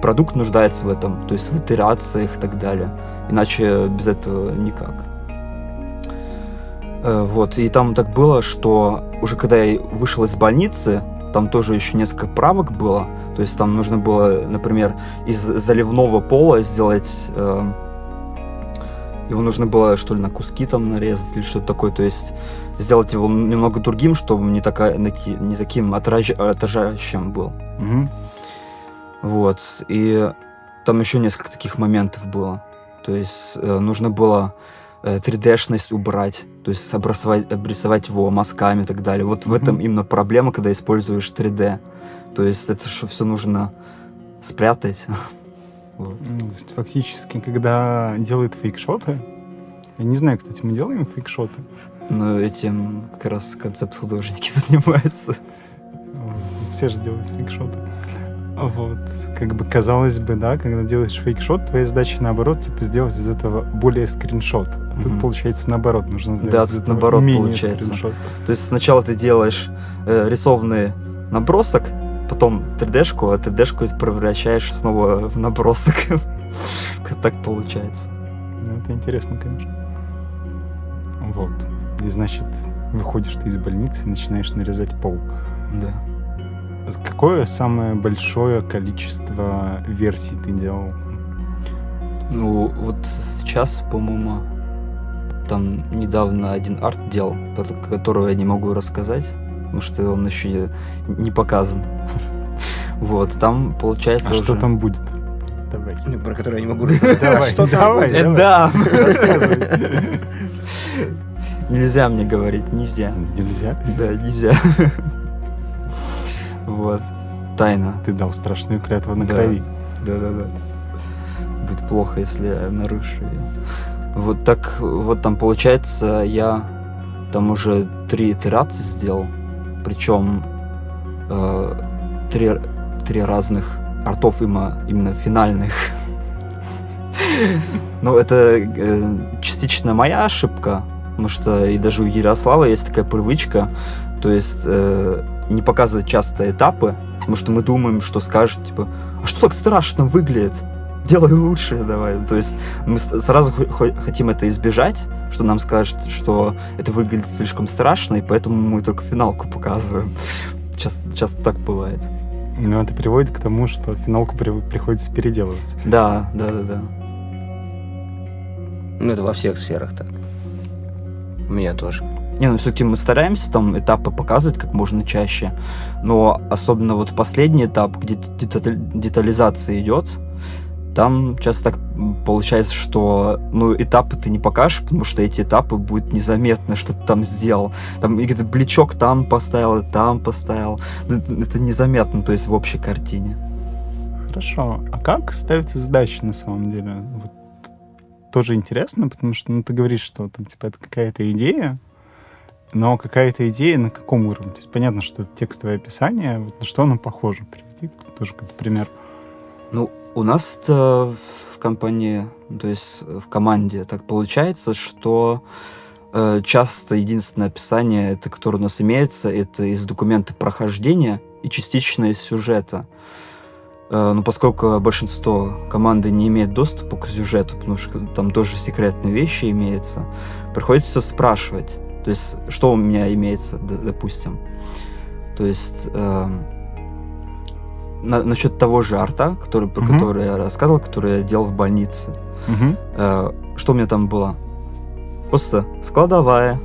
продукт нуждается в этом, то есть в итерациях и так далее. Иначе без этого никак. Э, Вот, и там так было, что уже когда я вышел из больницы, там тоже еще несколько правок было. То есть там нужно было, например, из заливного пола сделать... э, его нужно было, что ли, на куски там нарезать или что-то такое. То есть сделать его немного другим, чтобы не, такая, не таким отража- отражающим был. Мгм. Вот. И там еще несколько таких моментов было. То есть э, нужно было э, 3D-шность убрать, то есть обрисовать, обрисовать его мазками и так далее. Вот в этом именно проблема, когда используешь 3D. То есть это все нужно спрятать. Вот. Ну, то есть фактически, когда делают фейкшоты, я не знаю, кстати, мы делаем фейкшоты. Но этим как раз концепт-художники занимаются. Все же делают фейкшоты. А Вот, как бы казалось бы, да, когда делаешь фейкшот, твоя задача наоборот, типа, сделать из этого более скриншот. А Тут Мгм. получается наоборот, нужно сделать Да, из тут наоборот менее получается. скриншот. То есть сначала ты делаешь э, рисованный набросок, потом 3D-шку, а 3D-шку превращаешь снова в набросок. Как так получается. Ну, это интересно, конечно. Вот. И значит, выходишь ты из больницы и начинаешь нарезать пол. Да. Какое самое большое количество версий ты делал? Ну, вот сейчас, по-моему, там недавно один арт делал, про которого я не могу рассказать, потому что он еще не показан. Вот, там получается А что уже- там будет? Давай. Ну, Про который я не могу рассказать. Давай, Что там давай. Э, Да, Рассказывай. нельзя мне говорить, нельзя. Нельзя. Да, нельзя. Вот, тайна. Ты дал страшную клятву на Да. крови. Да-да-да. Будет плохо, если я нарушу ее. Вот так, вот там получается, я там уже три итерации сделал, причем э, три, три разных артов именно, именно финальных. Ну, это э, частично моя ошибка, потому что и даже у Ярослава есть такая привычка, то есть э, не показывать часто этапы, потому что мы думаем, что скажет, типа, а что так страшно выглядит? Делай лучше давай. То есть мы сразу хо- хо- хотим это избежать, что нам скажут, что это выглядит слишком страшно, и поэтому мы только финалку показываем. Часто, часто так бывает. Но это приводит к тому, что финалку при- приходится переделывать. Да, да, да, да. Ну, это во всех сферах так. У меня тоже. Не, ну все-таки мы стараемся там этапы показывать как можно чаще, но особенно вот последний этап, где детализация идет, там часто так получается, что ну, этапы ты не покажешь, потому что эти этапы будет незаметно, что ты там сделал. Там где-то бличок там поставил, там поставил. Это это незаметно, то есть в общей картине. Хорошо. А как ставятся задачи на самом деле? Вот тоже интересно, потому что ну, ты говоришь, что там, типа, это какая-то идея, но какая-то идея на каком уровне? То есть понятно, что это текстовое описание, вот на что оно похоже? Приведи тоже какой-то пример. Ну, у нас в компании, ну, то есть в команде так получается, что э, часто единственное описание, это, которое у нас имеется, это из документа прохождения и частично из сюжета. Э, но поскольку большинство команды не имеет доступа к сюжету, потому что там тоже секретные вещи имеются, приходится все спрашивать. То есть, что у меня имеется, допустим. То есть, эм, на- насчет того же арта, который, про Мгм. который я рассказывал, который я делал в больнице. Мгм. Э, что у меня там было? Просто складовая.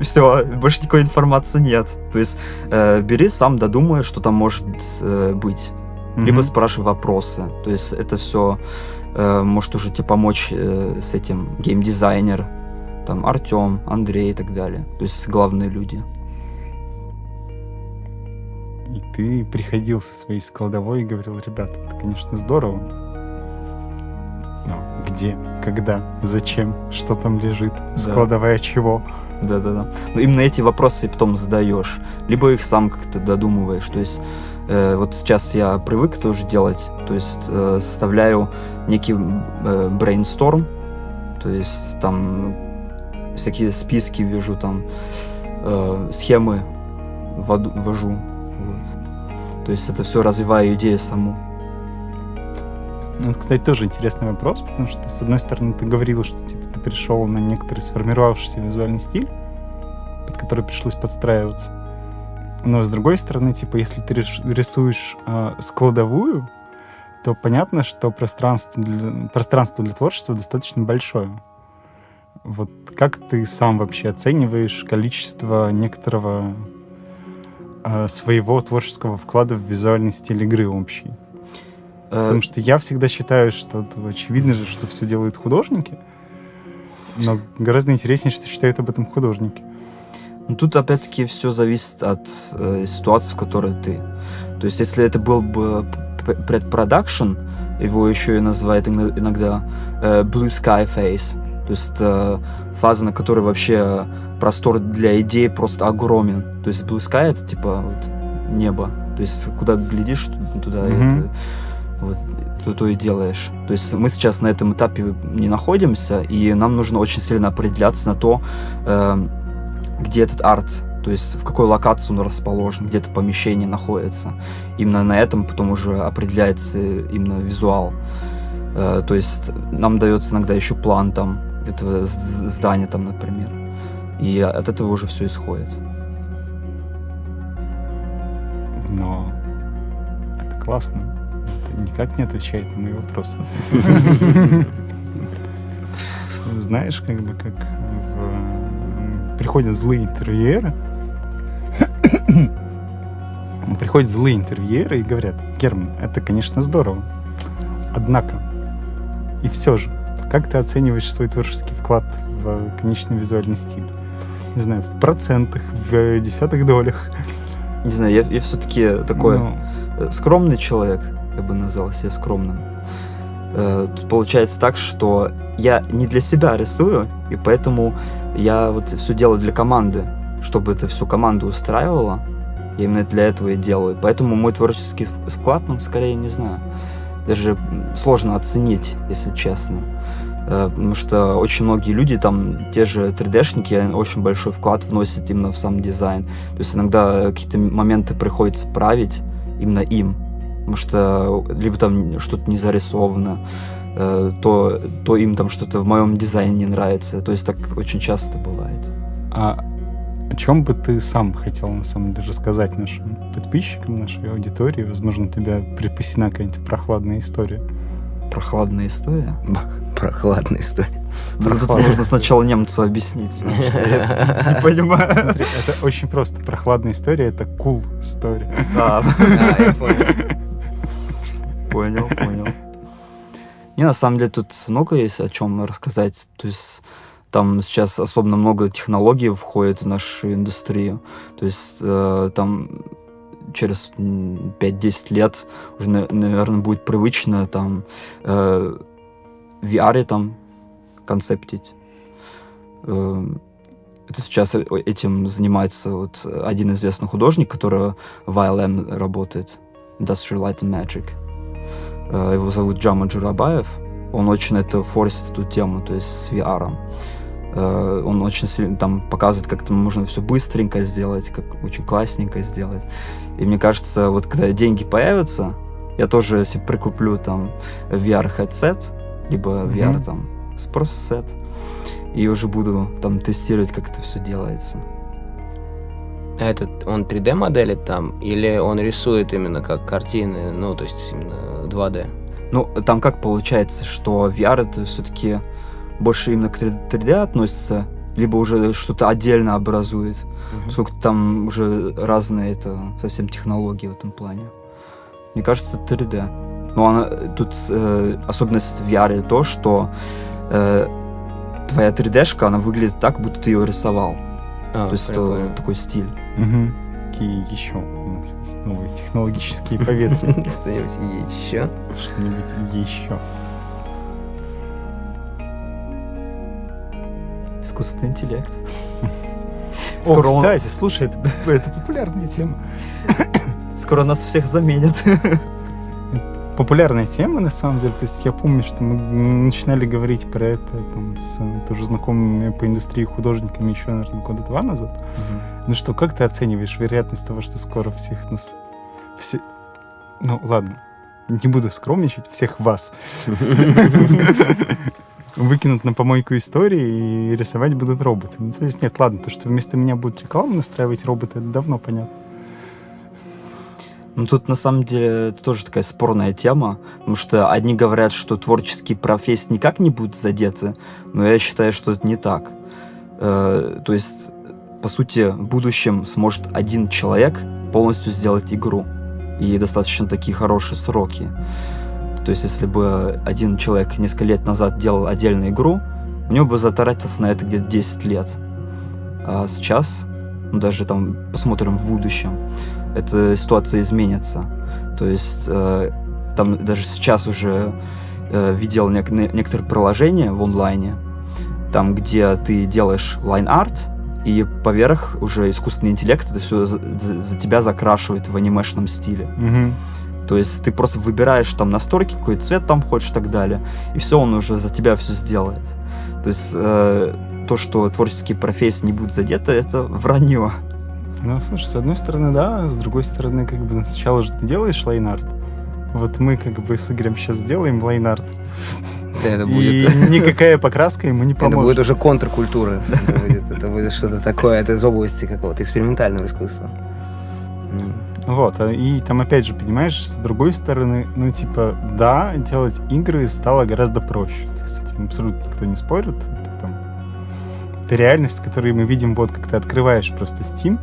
Все, больше никакой информации нет. То есть э, бери сам, додумай, что там может э, быть. Либо Мгм. спрашивай вопросы. То есть это все может уже тебе помочь э, с этим геймдизайнер, там Артем, Андрей и так далее. То есть главные люди. Ты приходил со своей складовой и говорил, ребята, это, конечно, здорово. Но где, когда, зачем, что там лежит, складовая чего? Да-да-да. Но именно эти вопросы потом задаешь. Либо их сам как-то додумываешь. То есть э, вот сейчас я привык тоже делать. То есть э, составляю некий э, брейнсторм. То есть там всякие списки вижу, там э, схемы ввожу. То есть это все развиваю идею саму. Ну, Это, кстати, тоже интересный вопрос, потому что, с одной стороны, ты говорил, что типа, ты пришел на некоторый сформировавшийся визуальный стиль, под который пришлось подстраиваться. Но с другой стороны, типа, если ты рисуешь э, складовую, то понятно, что пространство для, пространство для творчества достаточно большое. Вот как ты сам вообще оцениваешь количество некоторого своего творческого вклада в визуальный стиль игры общий? Э, Потому что я всегда считаю, что очевидно же, что все делают художники, но гораздо интереснее, что считают об этом художники. Ну, тут опять-таки все зависит от э, ситуации, в которой ты. То есть, если это был бы предпродакшн, его еще и называют иногда э, Blue Sky Phase, то есть э, фаза, на которой вообще простор для идей просто огромен. То есть Blue Sky это типа вот небо, то есть куда глядишь, туда mm-hmm. это, вот, то, то и делаешь. То есть мы сейчас на этом этапе не находимся, и нам нужно очень сильно определяться на то, э, где этот арт, то есть в какой локации он расположен, где это помещение находится. Именно на этом потом уже определяется именно визуал. Э, то есть нам дается иногда еще план там этого здания там, например. И от этого уже все исходит. Но это классно. Это никак не отвечает на мои вопросы. Знаешь, как бы как приходят злые интервьюеры, приходят злые интервьюеры и говорят, Герман, это, конечно, здорово. Однако, и все же, как ты оцениваешь свой творческий вклад в конечный визуальный стиль? Не знаю, в процентах, в десятых долях. Не знаю, я, я все-таки такой. Ну. скромный человек, я бы назвал себя скромным. Э, тут получается так, что я не для себя рисую, и поэтому я вот все делаю для команды, чтобы это все команду устраивало. Я именно для этого и делаю. Поэтому мой творческий вклад, ну, скорее, не знаю. Даже сложно оценить, если честно. Э, потому что очень многие люди, там, те же 3D-шники, очень большой вклад вносят именно в сам дизайн. То есть иногда какие-то моменты приходится править именно им. Потому что либо там что-то не зарисовано, Э, то, то им там что-то в моем дизайне не нравится. То есть так очень часто бывает. А о чем бы ты сам хотел, на самом деле, рассказать нашим подписчикам, нашей аудитории? Возможно, у тебя припасена какая-нибудь прохладная история. Прохладная история? Прохладная история. Ну, тут нужно сначала немцу объяснить. Не понимаю. Смотри, это очень просто. Прохладная история — это cool история. А, я понял. Понял, понял. Не, на самом деле тут много есть о чем рассказать. То есть там сейчас особенно много технологий входит в нашу индустрию. То есть э, там через 5-10 лет уже, наверное, будет привычно там э, VR там концептить. Э, это сейчас этим занимается вот один известный художник, который в ILM работает, Industrial Light and Magic. Э, его зовут Джама Джурабаев. Он очень это форсит эту тему, то есть с VR. Э, он очень сильно там показывает, как это можно все быстренько сделать, как очень классненько сделать. И мне кажется, вот когда деньги появятся, я тоже себе прикуплю там VR headset, либо VR mm-hmm. там просто сет, и уже буду там тестировать, как это все делается. А этот, он 3D моделит там, или он рисует именно как картины, ну, то есть именно 2D? Ну, там как получается, что VR это все-таки больше именно к 3D относится, либо уже что-то отдельно образует, uh-huh. сколько там уже разные это совсем технологии в этом плане. Мне кажется, 3D. Но она, тут э, особенность в VR то, что э, твоя 3D-шка, она выглядит так, будто ты ее рисовал. А, То есть это такой стиль. Угу. Какие еще у нас есть новые технологические поветрия? Что-нибудь еще? Что-нибудь еще. Искусственный интеллект. О, кстати, слушай, это, это популярная тема. Скоро нас всех заменят популярная тема, на самом деле. То есть я помню, что мы начинали говорить про это там, с тоже знакомыми по индустрии художниками еще, наверное, года два назад. Угу. Ну что, как ты оцениваешь вероятность того, что скоро всех нас... Все... Ну, ладно, не буду скромничать, всех вас. выкинут на помойку истории и рисовать будут роботы. Ну, то нет, ладно, то, что вместо меня будут рекламу настраивать роботы, это давно понятно. Ну, тут на самом деле это тоже такая спорная тема, потому что одни говорят, что творческие профессии никак не будут задеты, но я считаю, что это не так. Э, то есть, по сути, в будущем сможет один человек полностью сделать игру, и достаточно такие хорошие сроки. То есть, если бы один человек несколько лет назад делал отдельную игру, у него бы затратилось на это где-то 10 лет. А сейчас, ну, даже там посмотрим в будущем, эта ситуация изменится. То есть, э, там даже сейчас уже э, видел нек- некоторые приложения в онлайне, там, где ты делаешь line art, и поверх уже искусственный интеллект это все за, за, тебя закрашивает в анимешном стиле. Мгм. То есть ты просто выбираешь там настройки, какой цвет там хочешь и так далее, и все, он уже за тебя все сделает. То есть э, то, что творческие профессии не будут задеты, это вранье. Ну, слушай, с одной стороны, да, с другой стороны, как бы сначала же ты делаешь лайнарт. Вот мы как бы с Игорем сейчас сделаем лайнарт. Это И будет... никакая покраска ему не Это будет поможет. уже контркультура. Это будет, это будет что-то такое. Это из области какого-то экспериментального искусства. Вот, а- и там опять же, понимаешь, с другой стороны, ну, типа, да, делать игры стало гораздо проще. С этим абсолютно никто не спорит. Это там... Это реальность, которую мы видим, вот, как ты открываешь просто Steam.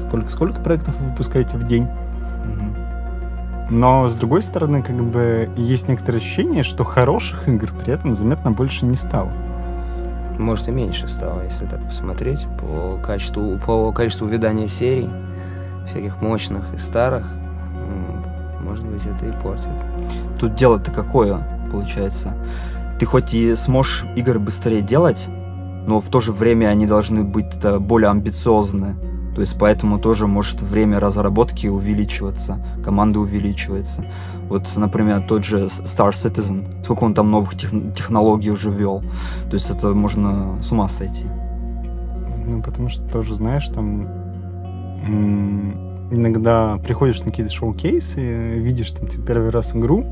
Сколько, сколько проектов вы выпускаете в день? Но, с другой стороны, как бы, есть некоторое ощущение, что хороших игр при этом заметно больше не стало. Может и меньше стало, если так посмотреть по качеству, по количеству видания серий, всяких мощных и старых. Может быть, это и портит. Тут дело-то какое, получается? Ты хоть и сможешь игры быстрее делать, но в то же время они должны быть э, более амбициозны. То есть поэтому тоже может время разработки увеличиваться, команда увеличивается. Вот, например, тот же Star Citizen, сколько он там новых тех- технологий уже ввел. То есть это можно с ума сойти. Ну, потому что тоже, знаешь, там иногда приходишь на какие-то шоу-кейсы, видишь там типа, первый раз игру,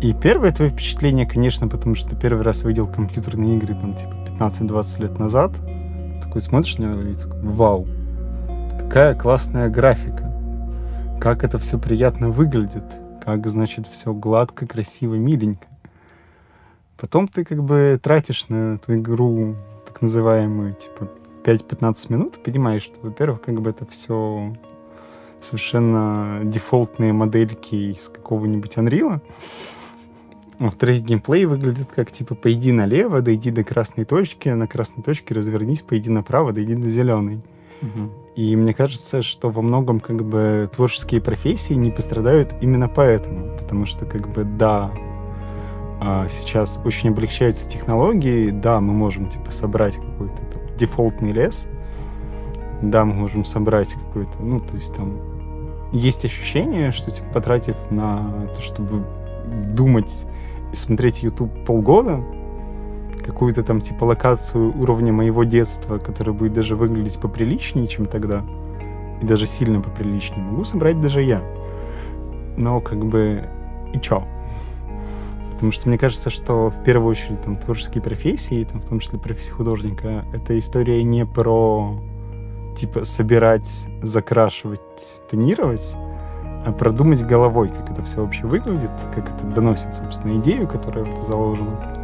и первое твое впечатление, конечно, потому что ты первый раз видел компьютерные игры там типа 15-20 лет назад, такой смотришь на него и такой, вау, какая классная графика, как это все приятно выглядит, как, значит, все гладко, красиво, миленько. Потом ты как бы тратишь на эту игру так называемую, типа, 5-15 минут, понимаешь, что, во-первых, как бы это все совершенно дефолтные модельки из какого-нибудь Unreal. Во-вторых, геймплей выглядит как, типа, пойди налево, дойди до красной точки, на красной точке развернись, пойди направо, дойди до зеленой. И мне кажется, что во многом как бы творческие профессии не пострадают именно поэтому. Потому что как бы да, а, сейчас очень облегчаются технологии, да, мы можем типа собрать какой-то дефолтный лес, да, мы можем собрать какой-то, ну, то есть там есть ощущение, что типа потратив на то, чтобы думать и смотреть YouTube полгода, какую-то там типа локацию уровня моего детства, которая будет даже выглядеть поприличнее, чем тогда, и даже сильно поприличнее, могу собрать даже я. Но как бы и чё? Потому что мне кажется, что в первую очередь там творческие профессии, там, в том числе профессия художника, это история не про типа собирать, закрашивать, тонировать, а продумать головой, как это все вообще выглядит, как это доносит, собственно, идею, которая в это заложена.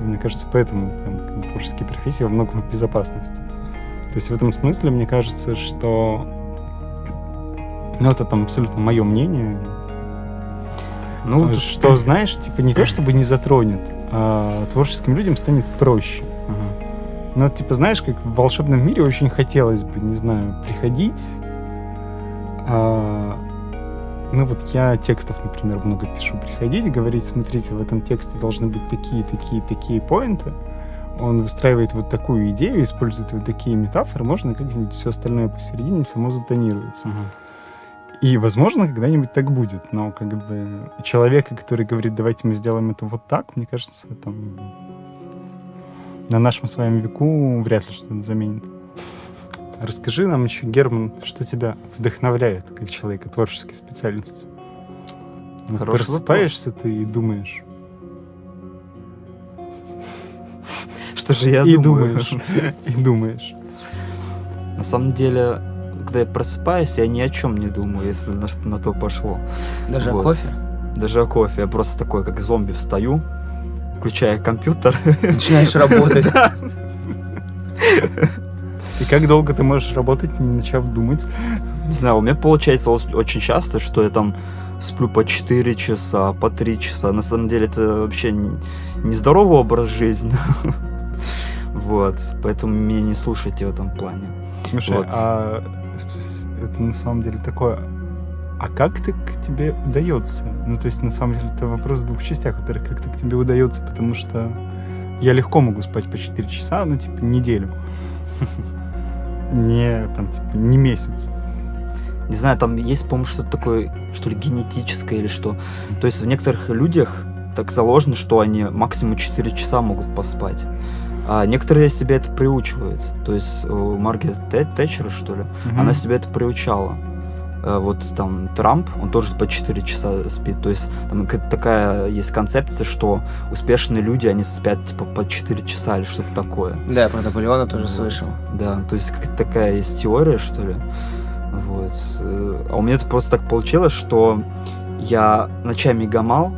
Мне кажется, поэтому там, творческие профессии во многом в безопасности. То есть в этом смысле мне кажется, что ну, это там абсолютно мое мнение, Ну, тут- что, знаешь, типа не то чтобы не затронет, а творческим людям станет проще. Мгм. Но, типа, знаешь, как в волшебном мире очень хотелось бы, не знаю, приходить. а, ну, вот я текстов, например, много пишу. Приходить, говорить, смотрите, в этом тексте должны быть такие, такие, такие поинты. Он выстраивает вот такую идею, использует вот такие метафоры, можно как-нибудь все остальное посередине само затонируется. Мгм. И, возможно, когда-нибудь так будет, но как бы человека, который говорит, давайте мы сделаем это вот так, мне кажется, там на нашем с вами веку вряд ли что-то заменит. Расскажи нам еще, Герман, что тебя вдохновляет как человека творческой специальности? Вот Хороший Просыпаешься ты и думаешь, это же я и думаю. думаешь. И думаешь. На самом деле, когда я просыпаюсь, я ни о чем не думаю, если на, на то пошло. Даже Вот. о кофе? Даже о кофе. Я просто такой, как зомби, встаю, включаю компьютер. Начинаешь работать. И как долго ты можешь работать, не начав думать? Не знаю, у меня получается очень часто, что я там сплю по 4 часа, по 3 часа. На самом деле это вообще не, не здоровый образ жизни. Вот, поэтому меня не слушайте в этом плане. Слушай, Вот. а это на самом деле такое... А как ты к тебе удается? Ну, то есть, на самом деле, это вопрос в двух частях. Во-первых, как ты к тебе удается, потому что я легко могу спать по 4 часа, ну, типа, неделю. Не, там, типа, не месяц. Не знаю, там есть, по-моему, что-то такое, что ли, генетическое или что. То есть в некоторых людях так заложено, что они максимум 4 часа могут поспать. А некоторые себя это приучивают. То есть у Маргарет Тэ- Тэтчера, что ли, Мгм. она себя это приучала. Э, Вот там Трамп, он тоже по 4 часа спит. То есть там такая есть концепция, что успешные люди, они спят типа по 4 часа или что-то такое. Да, про Наполеона тоже Вот. слышал. Да, то есть какая-то такая есть теория, что ли. Вот. Э, А у меня это просто так получилось, что я ночами гамал,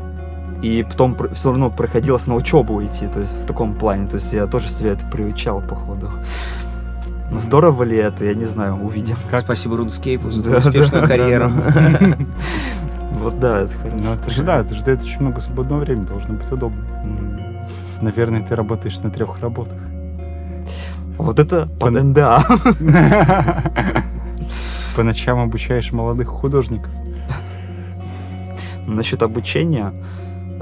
и потом все равно приходилось на учебу идти, то есть в таком плане. То есть я тоже себя это приучал, походу. Но здорово ли это, я не знаю, увидим. Как? Спасибо Рудскейпу за Да, твою успешную да, карьеру. Вот да, это хорошо. Ну, это же, да, это же дает очень много свободного времени, должно быть удобно. Наверное, ты работаешь на трех работах. Вот это под Пон- НДА. По ночам обучаешь молодых художников. Насчет обучения,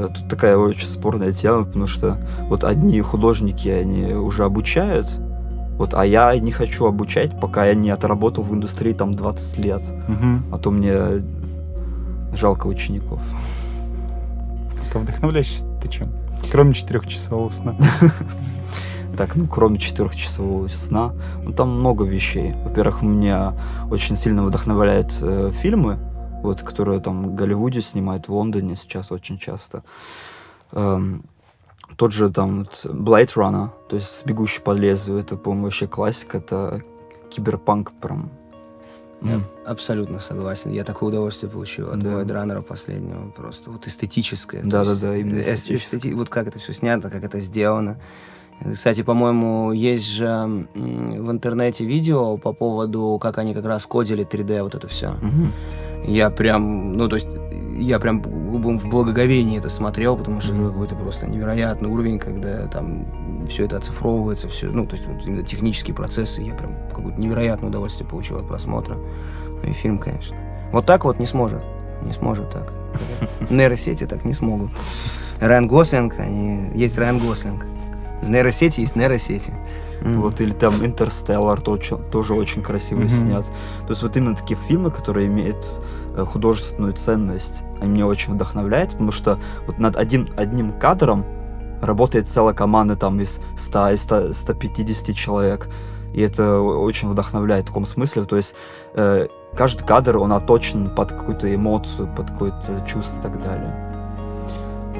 тут такая очень спорная тема, потому что вот одни художники, они уже обучают, вот, а я не хочу обучать, пока я не отработал в индустрии там 20 лет, Мгм. а то мне жалко учеников. Так, а вдохновляешься ты чем? Кроме четырехчасового сна. Так, ну, кроме четырехчасового сна, ну, там много вещей. Во-первых, меня очень сильно вдохновляют э, фильмы, вот, которые там в Голливуде снимают, в Лондоне сейчас очень часто. Эм, тот же там вот Blade Runner, то есть «Бегущий по лезвию», это, по-моему, вообще классика, это киберпанк прям. Я М. абсолютно согласен. Я такое удовольствие получил от Да. Блэйд Раннера последнего. Просто вот эстетическое. Да-да-да, именно эс- эстетическое. эстети- Вот как это все снято, как это сделано. Кстати, по-моему, есть же в интернете видео по поводу, как они как раз кодили 3D, вот это все. Мгм. Я прям, ну, то есть, я прям в благоговении это смотрел, потому что это Мгм. какой-то просто невероятный уровень, когда там все это оцифровывается, все, ну, то есть, вот именно технические процессы, я прям какое-то невероятное удовольствие получил от просмотра. Ну и фильм, конечно. Вот так вот не сможет. Не сможет так. Нейросети так не смогут. Райан Гослинг, они... есть Райан Гослинг. Нейросети есть нейросети. М. Вот, или там Интерстеллар тоже, тоже очень красиво Мгм. снят. То есть вот именно такие фильмы, которые имеют э, художественную ценность, они меня очень вдохновляют, потому что вот над одним, одним кадром работает целая команда там из 100, из 100, 150 человек. И это очень вдохновляет в таком смысле. То есть э, каждый кадр, он оточен под какую-то эмоцию, под какое-то чувство и так далее.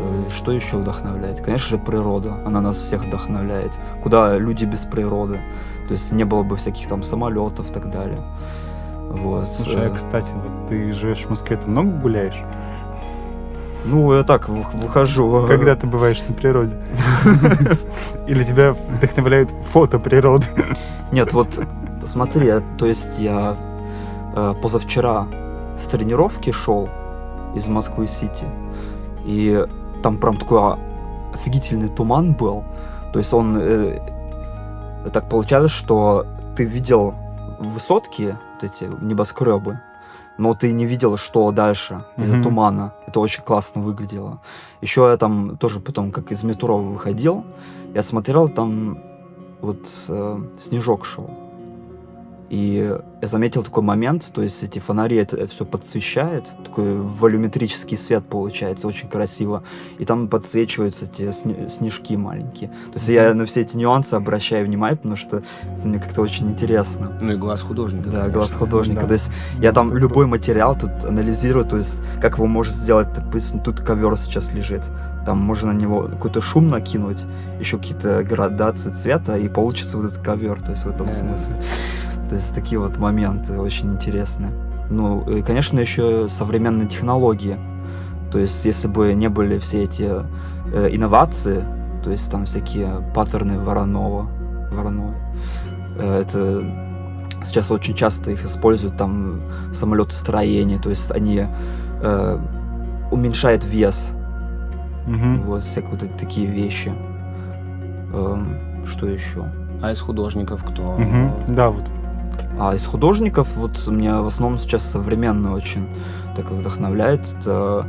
Э, Что еще вдохновляет? Конечно же, природа. Она нас всех вдохновляет. Куда люди без природы? То есть не было бы всяких там самолетов и так далее. Вот. Слушай, а, Э, кстати, вот ты живешь в Москве, ты много гуляешь? Ну, я так вы- выхожу. Когда ты бываешь на природе? Или тебя вдохновляет фото природы? Нет, вот смотри, я- то есть я э, позавчера с тренировки шел из Москвы-Сити, и там прям такой офигительный туман был. То есть он... э, так получалось, что ты видел высотки, вот эти небоскребы, но ты не видел, что дальше из-за Мгм. тумана. Это очень классно выглядело. Еще я там тоже потом, как из метро выходил, я смотрел, там вот э, снежок шел. И я заметил такой момент, то есть эти фонари это все подсвещает, такой волюметрический свет получается, очень красиво. И там подсвечиваются эти сни- снежки маленькие. То есть я на все эти нюансы обращаю внимание, потому что это мне как-то очень интересно. Ну и глаз художника. Да, конечно. глаз художника. Да. То есть я там любой материал тут анализирую, то есть как его может сделать, допустим, тут ковер сейчас лежит, там можно на него какой-то шум накинуть, еще какие-то градации цвета, и получится вот этот ковер, то есть в этом Да. смысле. То есть такие вот моменты очень интересные. Ну, и, конечно, еще современные технологии. То есть, если бы не были все эти э, инновации, то есть там всякие паттерны Воронова, Вороной, э, это сейчас очень часто их используют там в самолетостроении, то есть они э, уменьшают вес, Мгм. вот всякие вот такие вещи. Эм, что еще? А из художников кто? Мгм. Да, вот. А из художников, вот меня в основном сейчас современно очень так вдохновляет. Это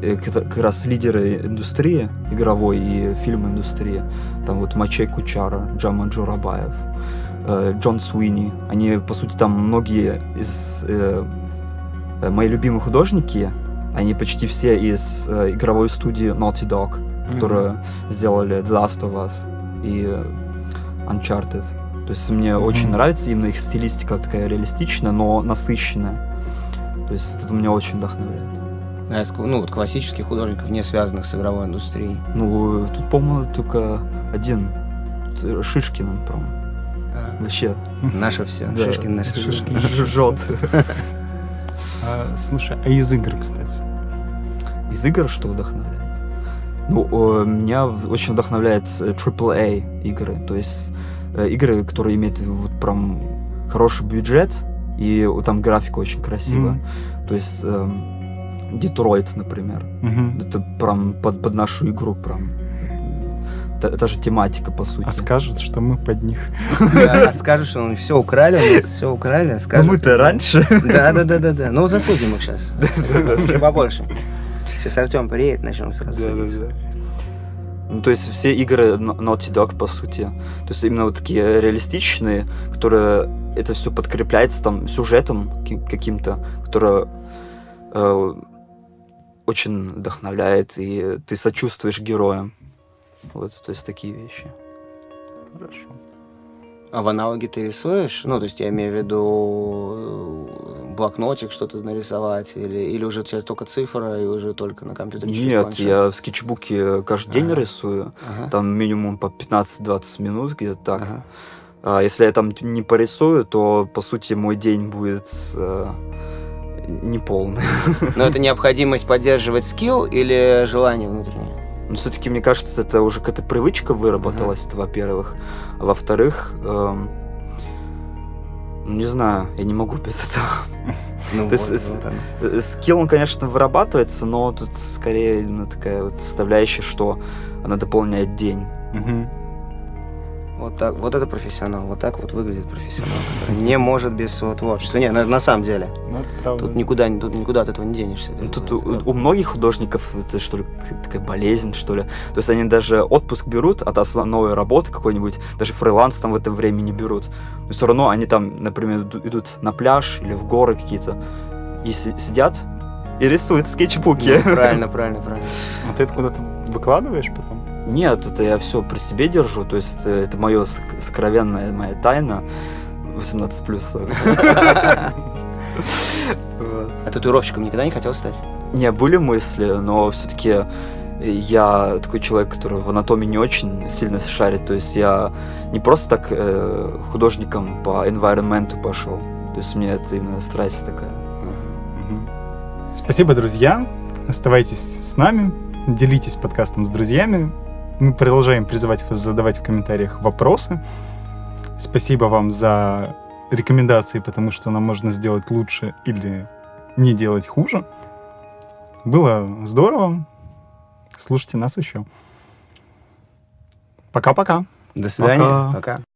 э, как как раз лидеры индустрии игровой и фильм-индустрии. Там вот Мачей Кучара, Джама Джурабаев, э, Джон Суини. Они, по сути, там многие из... э, э, мои любимые художники, они почти все из э, игровой студии Naughty Dog, которые сделали The Last of Us и Uncharted. То есть мне очень Мгм. нравится именно их стилистика такая реалистичная, но насыщенная. То есть это меня очень вдохновляет. А ну, вот классических художников, не связанных с игровой индустрией. Ну, тут, по-моему, только один. Шишкин, он, прям А, вообще. Наше все. да, Шишкин наше. ж- Жжет. А, слушай, а из игр, кстати? Из игр что вдохновляет? Ну, о, меня очень вдохновляет э, AAA игры. То есть э, игры, которые имеют вот прям хороший бюджет, и там графика очень красивая. Мгм. То есть эм, Детройт, например. Мгм. Это прям под, под нашу игру прям. Та, та же тематика, по сути. А скажут, что мы под них. Да, а скажут, что он все украли, у нас все украли. Ну, скажут. мы-то раньше. Да, да, да, да, да. Ну, засудим их сейчас. Побольше. Сейчас Артем приедет, начнем сразу судиться. Ну, то есть все игры Naughty Dog, по сути. То есть именно вот такие реалистичные, которые это все подкрепляется там сюжетом ки- каким-то, который э, очень вдохновляет, и ты сочувствуешь героям. Вот, то есть такие вещи. Хорошо. А в аналоге ты рисуешь? Ну, то есть я имею в виду э, блокнотик что-то нарисовать, или, или уже у тебя только цифра, и уже только на компьютере Нет, планшет? я в скетчбуке каждый день Ага. рисую. Ага. Там минимум по 15-20 минут, где-то так. Ага. А если я там не порисую, то, по сути, мой день будет э, неполный. Но это необходимость поддерживать скилл или желание внутреннее? Но все-таки, мне кажется, это уже какая-то привычка выработалась, это, во-первых. А во-вторых, эм, ну, не знаю, я не могу без этого. Ну, То есть вот, с- вот. Э, Скилл, он, конечно, вырабатывается, но тут скорее именно такая вот составляющая, что она дополняет день. Мгм. Вот так, вот это профессионал, вот так вот выглядит профессионал, который не может без своего творчества. Не, на, на самом деле, Ну, это правда. тут никуда, тут никуда от этого не денешься. Ну, Тут у, у многих художников это что ли такая болезнь, что ли. То есть они даже отпуск берут от основной работы какой-нибудь, даже фриланс там в это время не берут. Но все равно они там, например, иду- идут на пляж или в горы какие-то и си- сидят и рисуют в скетчбуке. Ну, правильно, правильно, правильно. А ты это куда-то выкладываешь потом? Нет, это я все при себе держу, то есть это, это мое сокровенная моя тайна. 18 плюс. А татуировщиком никогда не хотел стать? Не, были мысли, но все-таки я такой человек, который в анатомии не очень сильно шарит. То есть я не просто так э, художником по environment пошел. То есть мне это именно страсть такая. Спасибо, друзья. Оставайтесь с нами, делитесь подкастом с друзьями. Мы продолжаем призывать вас задавать в комментариях вопросы. Спасибо вам за рекомендации, потому что нам можно сделать лучше или не делать хуже. Было здорово. Слушайте нас еще. Пока-пока. До свидания. Пока. Пока.